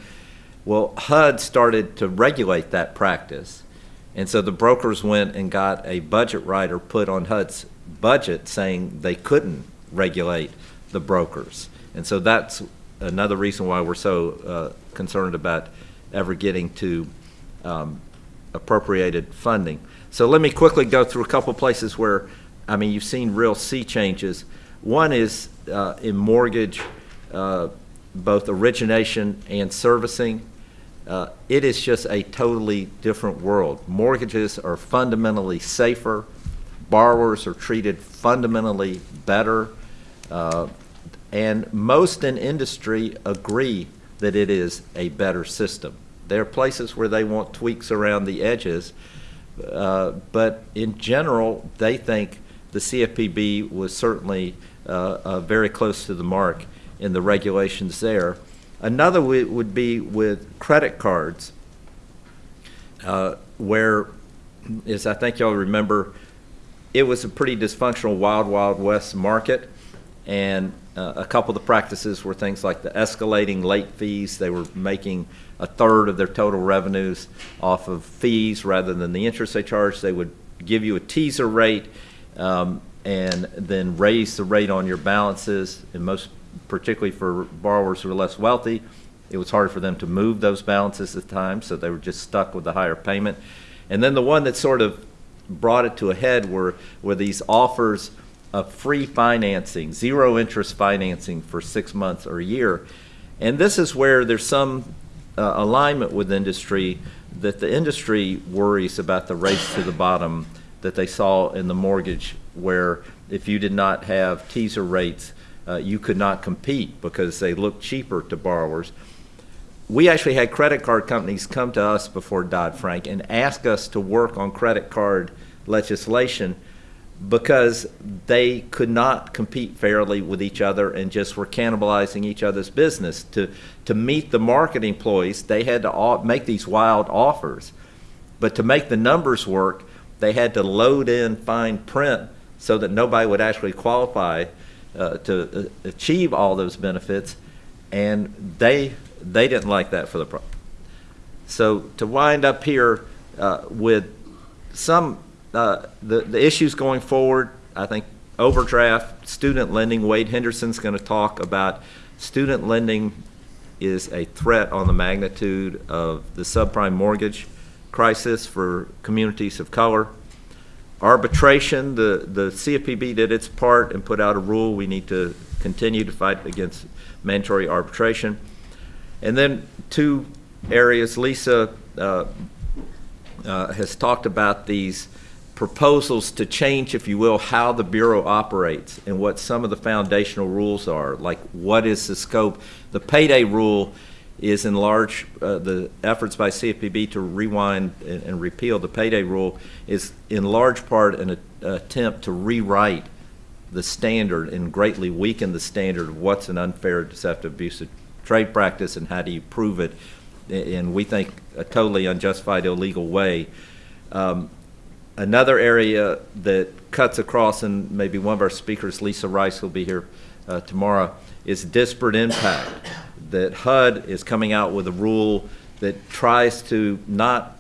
Well, HUD started to regulate that practice. And so the brokers went and got a budget rider put on HUD's budget saying they couldn't regulate the brokers. And so that's another reason why we're so uh, concerned about ever getting to um, appropriated funding. So let me quickly go through a couple places where, I mean, you've seen real sea changes. One is uh, in mortgage, uh, both origination and servicing. Uh, it is just a totally different world. Mortgages are fundamentally safer. Borrowers are treated fundamentally better. Uh, and most in industry agree that it is a better system. There are places where they want tweaks around the edges, uh, but in general, they think the CFPB was certainly uh, uh, very close to the mark in the regulations there. Another would be with credit cards, uh, where, as I think y'all remember, it was a pretty dysfunctional Wild Wild West market, and uh, a couple of the practices were things like the escalating late fees. They were making a third of their total revenues off of fees rather than the interest they charged. They would give you a teaser rate um, and then raise the rate on your balances, and most particularly for borrowers who are less wealthy, it was harder for them to move those balances at the time, so they were just stuck with the higher payment. And then the one that sort of brought it to a head were, were these offers of free financing, zero interest financing for six months or a year. And this is where there's some uh, alignment with industry that the industry worries about the race to the bottom that they saw in the mortgage, where if you did not have teaser rates, uh, you could not compete because they looked cheaper to borrowers. We actually had credit card companies come to us before Dodd-Frank and ask us to work on credit card legislation because they could not compete fairly with each other and just were cannibalizing each other's business. To, to meet the marketing employees, they had to make these wild offers. But to make the numbers work, they had to load in fine print so that nobody would actually qualify uh, to uh, achieve all those benefits. And they, they didn't like that for the. So to wind up here uh, with some uh, the, the issues going forward, I think overdraft, student lending, Wade Henderson's going to talk about student lending is a threat on the magnitude of the subprime mortgage crisis for communities of color. Arbitration, the, the CFPB did its part and put out a rule. We need to continue to fight against mandatory arbitration. And then two areas, Lisa uh, uh, has talked about these proposals to change, if you will, how the Bureau operates and what some of the foundational rules are, like what is the scope. The payday rule is in large, uh, the efforts by CFPB to rewind and, and repeal the payday rule is in large part an attempt to rewrite the standard and greatly weaken the standard of what's an unfair, deceptive, abusive trade practice and how do you prove it in, we think, a totally unjustified, illegal way. Um, Another area that cuts across, and maybe one of our speakers, Lisa Rice, will be here uh, tomorrow, is disparate impact. That HUD is coming out with a rule that tries to not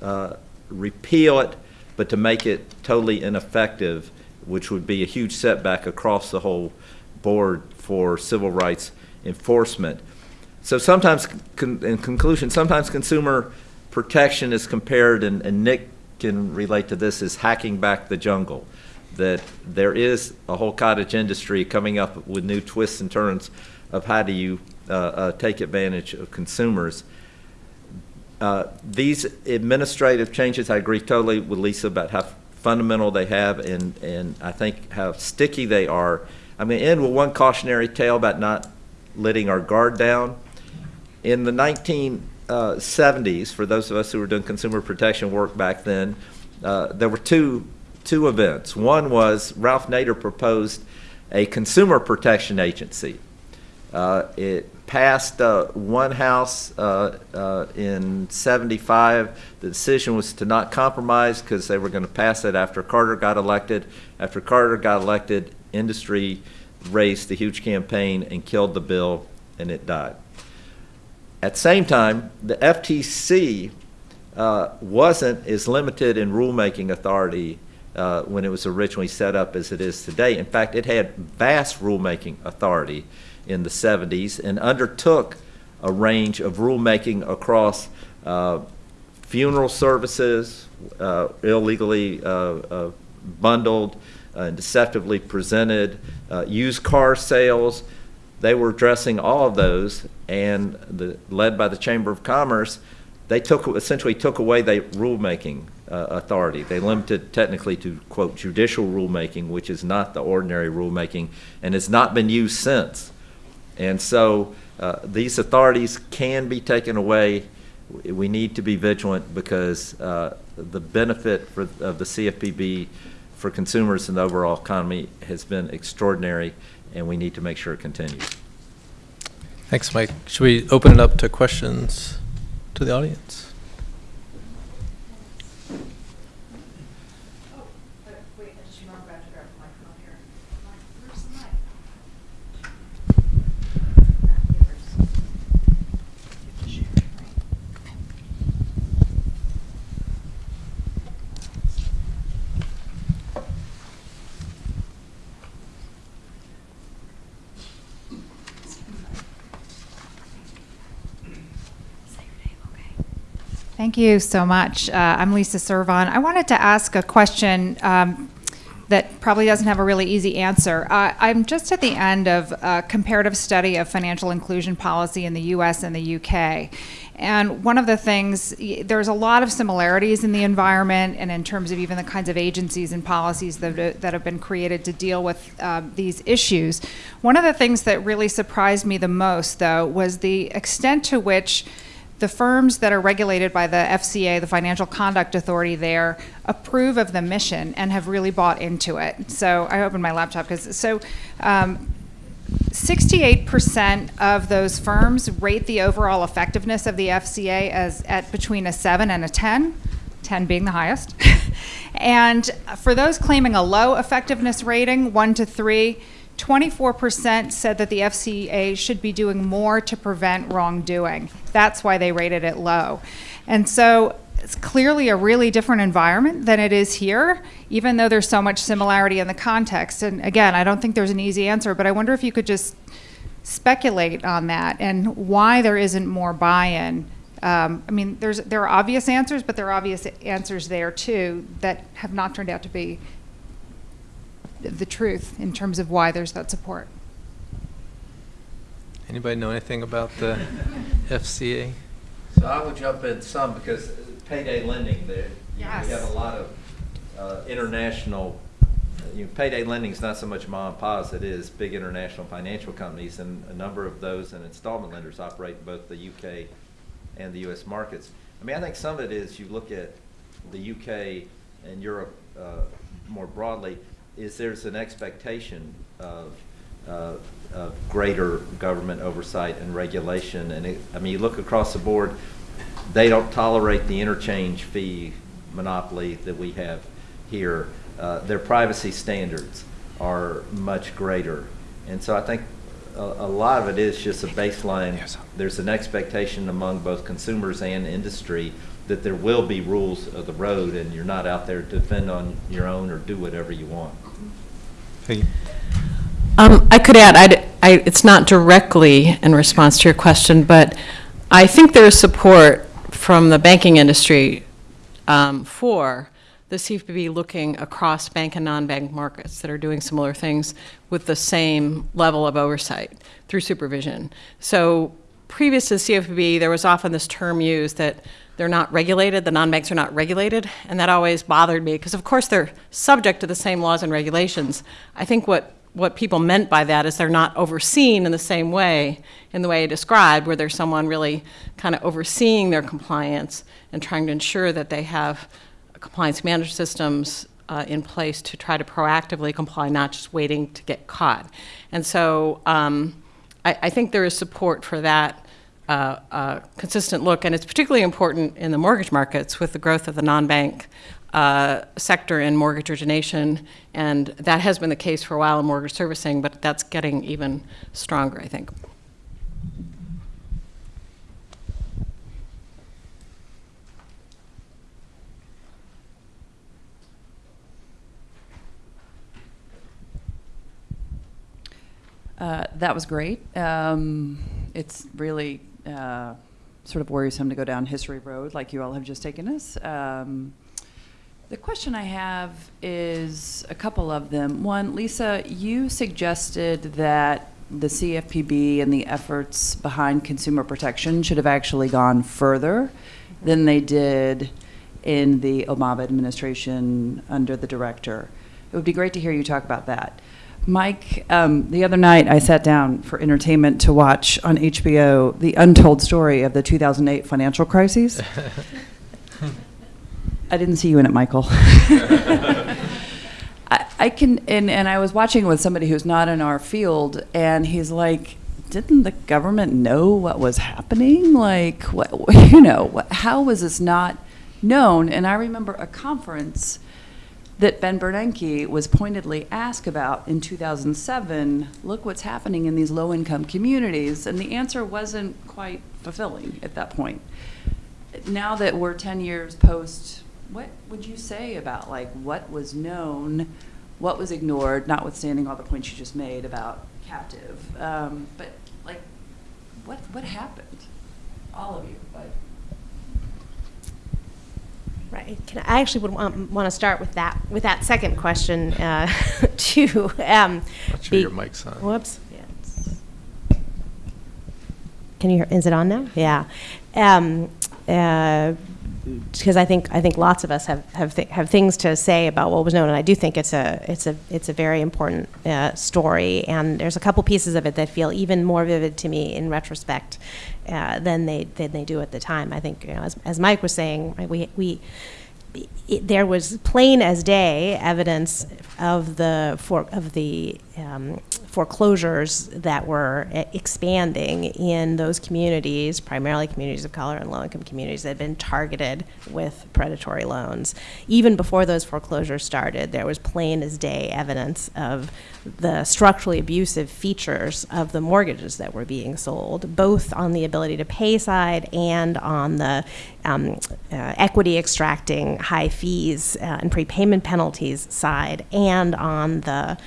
uh, repeal it, but to make it totally ineffective, which would be a huge setback across the whole board for civil rights enforcement. So sometimes, in conclusion, sometimes consumer protection is compared, and, and Nick can relate to this is hacking back the jungle. That there is a whole cottage industry coming up with new twists and turns of how do you uh, uh, take advantage of consumers. Uh, these administrative changes, I agree totally with Lisa about how fundamental they have and, and I think how sticky they are. I'm going to end with one cautionary tale about not letting our guard down. In the 19 uh, 70s, for those of us who were doing consumer protection work back then, uh, there were two, two events. One was Ralph Nader proposed a consumer protection agency. Uh, it passed uh, one house uh, uh, in 75. The decision was to not compromise because they were going to pass it after Carter got elected. After Carter got elected, industry raised a huge campaign and killed the bill, and it died. At the same time, the FTC uh, wasn't as limited in rulemaking authority uh, when it was originally set up as it is today. In fact, it had vast rulemaking authority in the 70s and undertook a range of rulemaking across uh, funeral services, uh, illegally uh, uh, bundled and deceptively presented, used car sales. They were addressing all of those, and the, led by the Chamber of Commerce, they took essentially took away the rulemaking uh, authority. They limited technically to quote judicial rulemaking, which is not the ordinary rulemaking, and has not been used since. And so uh, these authorities can be taken away. We need to be vigilant because uh, the benefit for, of the CFPB for consumers and the overall economy has been extraordinary, and we need to make sure it continues. Thanks, Mike. Should we open it up to questions to the audience? Thank you so much. Uh, I'm Lisa Servon. I wanted to ask a question um, that probably doesn't have a really easy answer. Uh, I'm just at the end of a comparative study of financial inclusion policy in the US and the UK. And one of the things, there's a lot of similarities in the environment and in terms of even the kinds of agencies and policies that, that have been created to deal with um, these issues. One of the things that really surprised me the most, though, was the extent to which the firms that are regulated by the FCA, the Financial Conduct Authority there, approve of the mission and have really bought into it. So I opened my laptop because, so um, 68% of those firms rate the overall effectiveness of the FCA as at between a 7 and a 10, 10 being the highest. and for those claiming a low effectiveness rating, 1 to 3, 24% said that the FCA should be doing more to prevent wrongdoing. That's why they rated it low. And so it's clearly a really different environment than it is here, even though there's so much similarity in the context. And again, I don't think there's an easy answer, but I wonder if you could just speculate on that and why there isn't more buy-in. Um, I mean, there's there are obvious answers, but there are obvious answers there too that have not turned out to be the truth in terms of why there's that support. Anybody know anything about the FCA? So I would jump in some because payday lending, there, you know, we have a lot of uh, international, you know, payday lending is not so much mom and pa's, it is big international financial companies, and a number of those and installment lenders operate in both the UK and the US markets. I mean, I think some of it is you look at the UK and Europe uh, more broadly, is there's an expectation of, uh, of greater government oversight and regulation. And it, I mean, you look across the board, they don't tolerate the interchange fee monopoly that we have here. Uh, their privacy standards are much greater. And so I think a, a lot of it is just a baseline. There's an expectation among both consumers and industry that there will be rules of the road and you're not out there to defend on your own or do whatever you want. Um, I could add, I'd- I, it's not directly in response to your question, but I think there is support from the banking industry um, for the CFPB looking across bank and non-bank markets that are doing similar things with the same level of oversight through supervision. So previous to CFPB, there was often this term used that they're not regulated, the non-banks are not regulated, and that always bothered me, because of course they're subject to the same laws and regulations. I think what, what people meant by that is they're not overseen in the same way, in the way I described, where there's someone really kind of overseeing their compliance and trying to ensure that they have compliance management systems uh, in place to try to proactively comply, not just waiting to get caught. And so um, I, I think there is support for that uh, uh, consistent look, and it's particularly important in the mortgage markets with the growth of the non-bank uh, sector in mortgage origination, and that has been the case for a while in mortgage servicing, but that's getting even stronger, I think. Uh, that was great. Um, it's really uh, sort of worrisome to go down history road like you all have just taken us. Um, the question I have is a couple of them. One, Lisa, you suggested that the CFPB and the efforts behind consumer protection should have actually gone further than they did in the Obama administration under the director. It would be great to hear you talk about that. Mike, um, the other night I sat down for entertainment to watch on HBO the untold story of the 2008 financial crises. I didn't see you in it, Michael. I, I can, and, and I was watching with somebody who's not in our field, and he's like, didn't the government know what was happening? Like, what, you know, what, how was this not known? And I remember a conference that Ben Bernanke was pointedly asked about in 2007 look what's happening in these low income communities. And the answer wasn't quite fulfilling at that point. Now that we're 10 years post, what would you say about like what was known, what was ignored, notwithstanding all the points you just made about captive? Um, but like, what, what happened? All of you, but. Right. Can I actually would want, want to start with that with that second question uh, too. Um, Not sure be- your mic's on. Whoops. Yeah, Can you hear? Is it on now? Yeah. Um, because I think I think lots of us have have, th- have things to say about what was known, and I do think it's a it's a it's a very important uh, story. And there's a couple pieces of it that feel even more vivid to me in retrospect uh, than they than they do at the time. I think you know, as as Mike was saying, we we it, there was plain as day evidence of the for, of the um, foreclosures that were expanding in those communities, primarily communities of color and low-income communities that had been targeted with predatory loans. Even before those foreclosures started, there was plain as day evidence of the structurally abusive features of the mortgages that were being sold, both on the ability to pay side and on the um, uh, equity extracting high fees uh, and prepayment penalties side, and on the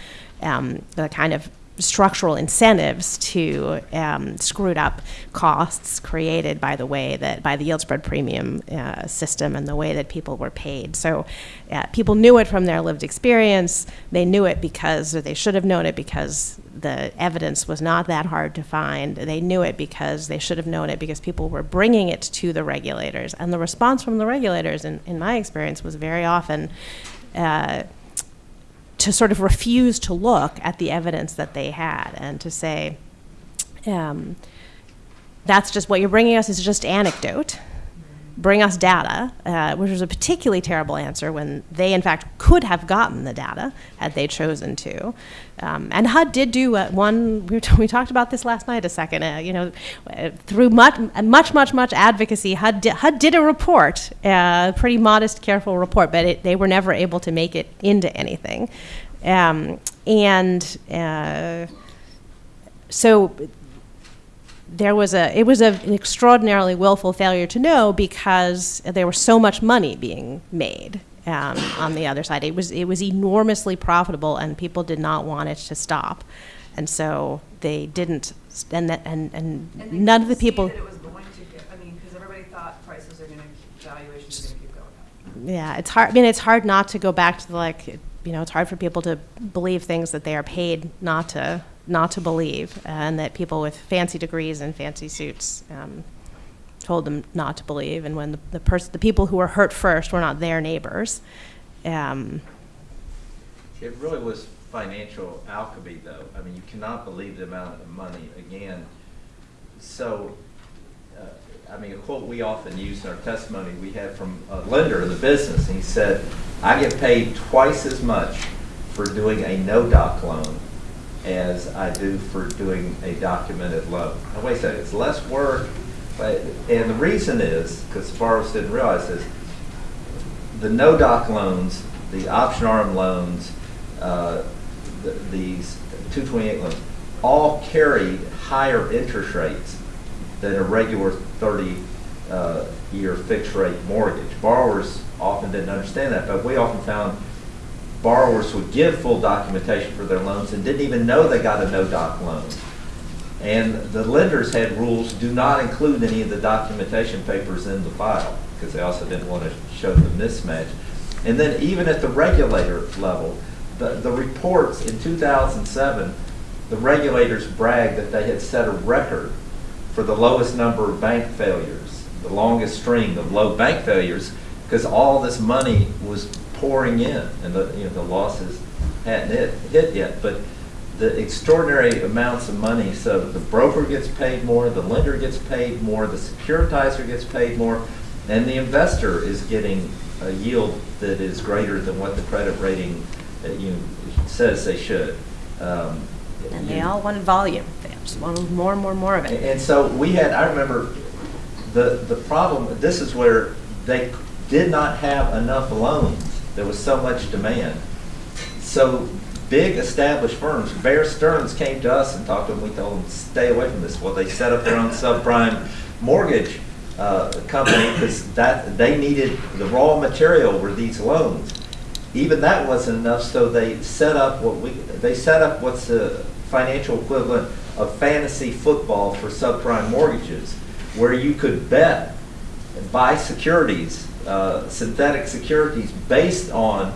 um, the kind of structural incentives to um, screwed up costs created by the way that by the yield spread premium uh, system and the way that people were paid. So uh, people knew it from their lived experience. They knew it because, or they should have known it because the evidence was not that hard to find. They knew it because they should have known it because people were bringing it to the regulators. And the response from the regulators, in, in my experience, was very often. Uh, to sort of refuse to look at the evidence that they had and to say, um, that's just what you're bringing us is just anecdote. Bring us data, uh, which was a particularly terrible answer when they, in fact, could have gotten the data had they chosen to. Um, and HUD did do uh, one. We, we talked about this last night a second. Uh, you know, uh, through much, much, much, much advocacy, HUD did, HUD did a report, a pretty modest, careful report, but it, they were never able to make it into anything. Um, and uh, so there was a it was a, an extraordinarily willful failure to know because there was so much money being made um, on the other side. It was it was enormously profitable, and people did not want it to stop, and so they didn't. And that and, and, none of the people. it was going to get, I mean, because everybody thought prices are going to, valuations are going to keep going up. Yeah, it's hard. I mean, it's hard not to go back to the, like, you know, it's hard for people to believe things that they are paid not to not to believe, and that people with fancy degrees and fancy suits um, told them not to believe. And when the the, pers- the people who were hurt first were not their neighbors. Um, It really was financial alchemy, though. I mean, you cannot believe the amount of money, again. So, uh, I mean, a quote we often use in our testimony, we had from a lender in the business, and he said, I get paid twice as much for doing a no-doc loan as I do for doing a documented loan. Now, wait a second, it's less work, but, and the reason is, because borrowers didn't realize this, the no-doc loans, the option arm loans, uh, th- these 228 loans, all carried higher interest rates than a regular 30-year fixed rate mortgage. Borrowers often didn't understand that, but we often found borrowers would give full documentation for their loans and didn't even know they got a no-doc loan. And the lenders had rules, do not include any of the documentation papers in the file, because they also didn't want to show the mismatch. And then even at the regulator level, the, the reports in 2007, the regulators bragged that they had set a record for the lowest number of bank failures, the longest string of low bank failures, because all this money was pouring in, and the, you know, the losses hadn't hit, hit yet. But the extraordinary amounts of money, so the broker gets paid more, the lender gets paid more, the securitizer gets paid more, and the investor is getting a yield that is greater than what the credit rating uh, you know, says they should. Um, And they all wanted volume. They just wanted more and more and more of and it. and so we had, I remember, the, the problem, this is where they did not have enough loans. There was so much demand. So big established firms, Bear Stearns came to us and talked to them, we told them, stay away from this. Well, they set up their own subprime mortgage uh, company because that, they needed, the raw material were these loans. Even that wasn't enough, so they set up what we, they set up what's the financial equivalent of fantasy football for subprime mortgages, where you could bet, and buy securities, uh, synthetic securities based on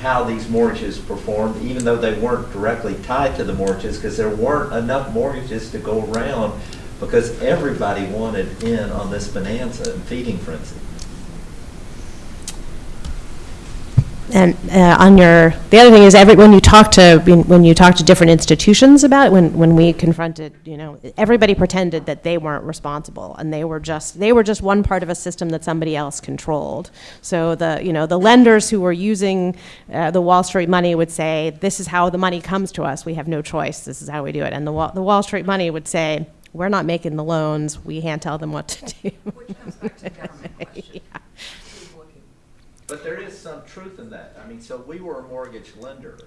how these mortgages performed, even though they weren't directly tied to the mortgages, because there weren't enough mortgages to go around, because everybody wanted in on this bonanza and feeding frenzy. And uh, on your, the other thing is every, when you talk to, when when you talk to different institutions about it, when, when we confronted, you know, everybody pretended that they weren't responsible and they were just, they were just one part of a system that somebody else controlled. So the, you know, the lenders who were using uh, the Wall Street money would say, this is how the money comes to us. We have no choice. This is how we do it. And the, Wall- the Wall Street money would say, we're not making the loans. We can't tell them what to do. Which comes back to the government question. But there is some truth in that. I mean, so we were a mortgage lender,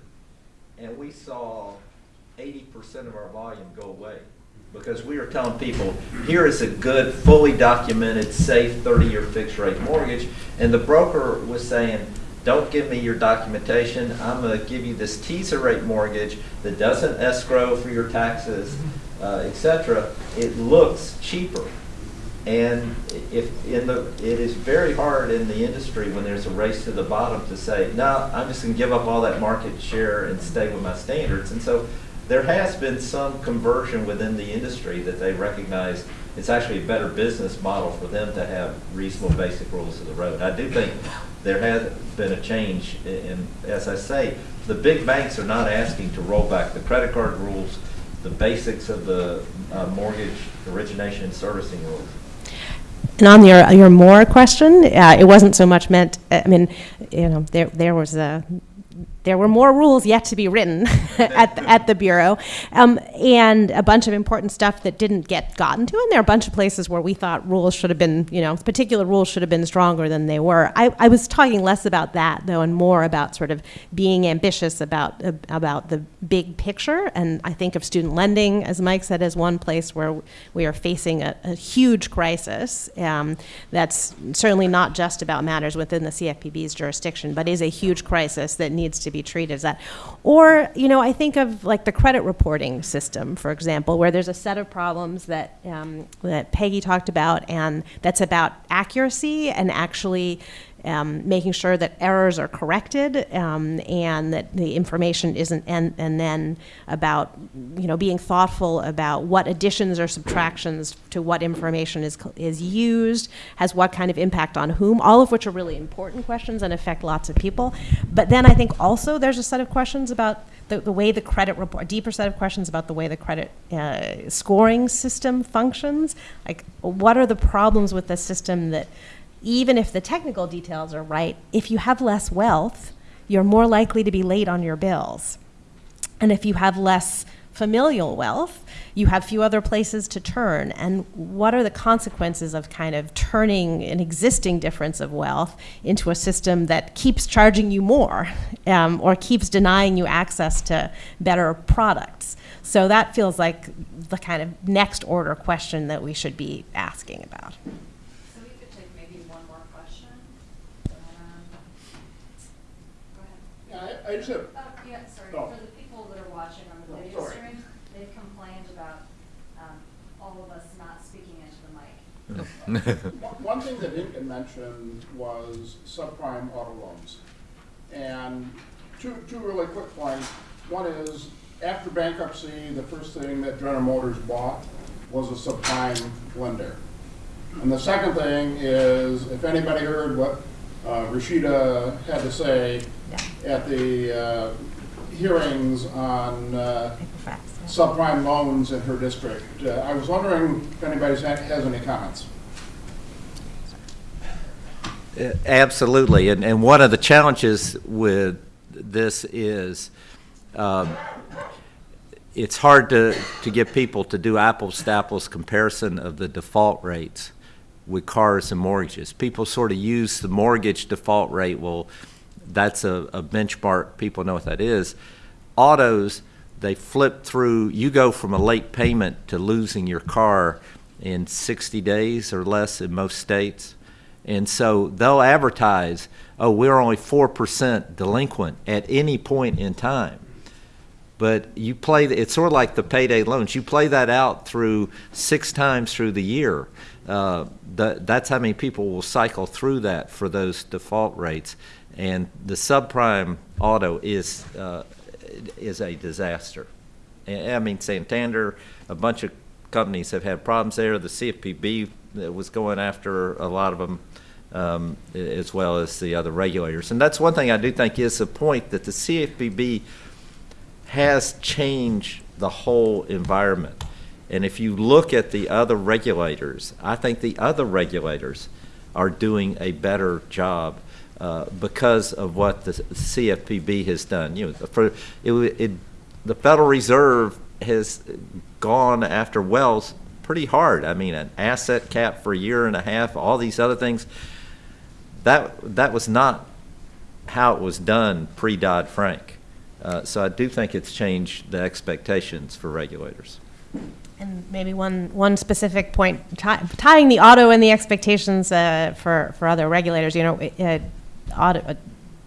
and we saw eighty percent of our volume go away. Because we were telling people, here is a good, fully documented, safe thirty-year fixed rate mortgage. And the broker was saying, don't give me your documentation, I'm gonna give you this teaser rate mortgage that doesn't escrow for your taxes, uh, et cetera. It looks cheaper. And if, in the, it is very hard in the industry when there's a race to the bottom to say, no, I'm just gonna give up all that market share and stay with my standards. And so there has been some conversion within the industry that they recognize it's actually a better business model for them to have reasonable basic rules of the road. I do think there has been a change and as I say, the big banks are not asking to roll back the credit card rules, the basics of the uh, mortgage origination and servicing rules. And on your, your more question, uh, it wasn't so much meant, I mean, you know, there, there was a, there were more rules yet to be written at, the- at the Bureau, um, and a bunch of important stuff that didn't get gotten to. And there are a bunch of places where we thought rules should have been, you know, particular rules should have been stronger than they were. I, I was talking less about that, though, and more about sort of being ambitious about, about the big picture. And I think of student lending, as Mike said, as one place where we are facing a, a huge crisis um, that's certainly not just about matters within the CFPB's jurisdiction, but is a huge crisis that needs to be treated as that. Or, you know, I think of like the credit reporting system, for example, where there's a set of problems that, um, that Peggy talked about, and that's about accuracy and actually um, making sure that errors are corrected um, and that the information isn't, and, and then about, you know, being thoughtful about what additions or subtractions to what information is, is used, has what kind of impact on whom, all of which are really important questions and affect lots of people. But then I think also there's a set of questions about the, the way the credit report, a deeper set of questions about the way the credit uh, scoring system functions. Like, what are the problems with the system that, even if the technical details are right, if you have less wealth, you're more likely to be late on your bills. And if you have less familial wealth, you have few other places to turn. And what are the consequences of kind of turning an existing difference of wealth into a system that keeps charging you more um, or keeps denying you access to better products? So that feels like the kind of next order question that we should be asking about. So we could take maybe one more question. Um, Go ahead. Yeah, I, I just have, Oh, yeah, sorry, Oh. for the people that are watching on the Oh, video sorry. stream, they've complained about, um, all of us not speaking into the mic. one one thing that didn't get mentioned was subprime auto loans. And two, two really quick points. One is, after bankruptcy, the first thing that General Motors bought was a subprime lender. And the second thing is, if anybody heard what uh, Rashida had to say at the uh, hearings on uh, Equifax, yeah. subprime loans in her district, uh, I was wondering if anybody has any comments? Uh, Absolutely, and, and one of the challenges with this is, um, it's hard to, to get people to do apples to apples comparison of the default rates with cars and mortgages. People sort of use the mortgage default rate, well, that's a, a benchmark, people know what that is. Autos, they flip through, you go from a late payment to losing your car in 60 days or less in most states. And so they'll advertise, oh, we're only 4% delinquent at any point in time. But you play, it's sort of like the payday loans. You play that out through six times through the year. Uh, that's how many people will cycle through that for those default rates. And the subprime auto is, uh, is a disaster. I mean, Santander, a bunch of companies have had problems there. The CFPB was going after a lot of them, um, as well as the other regulators. And that's one thing I do think is the point that the CFPB has changed the whole environment. And if you look at the other regulators, I think the other regulators are doing a better job uh, because of what the CFPB has done. You know, for it, it, the Federal Reserve has gone after Wells pretty hard. I mean, an asset cap for a year and a half, all these other things. That that was not how it was done pre Dodd Frank. Uh, so I do think it's changed the expectations for regulators. And maybe one, one specific point, ti- tying the auto and the expectations uh, for, for other regulators, you know, auto, uh,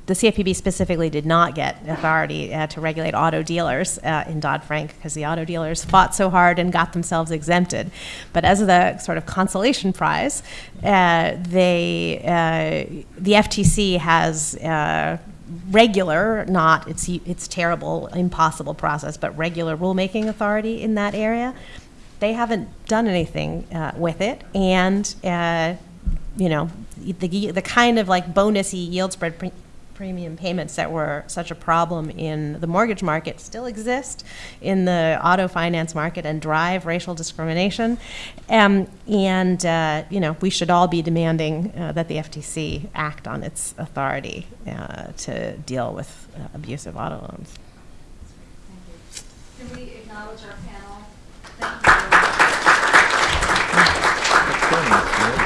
the CFPB specifically did not get authority uh, to regulate auto dealers uh, in Dodd-Frank because the auto dealers fought so hard and got themselves exempted. But as the sort of consolation prize, uh, they, uh, the FTC has uh, regular, not it's it's terrible, impossible process, but regular rulemaking authority in that area. They haven't done anything uh, with it, and uh, you know the the kind of like bonusy yield spread pre- premium payments that were such a problem in the mortgage market still exist in the auto finance market and drive racial discrimination. Um, and, uh, you know, we should all be demanding uh, that the FTC act on its authority uh, to deal with uh, abusive auto loans. Can we acknowledge our panel? Thank you.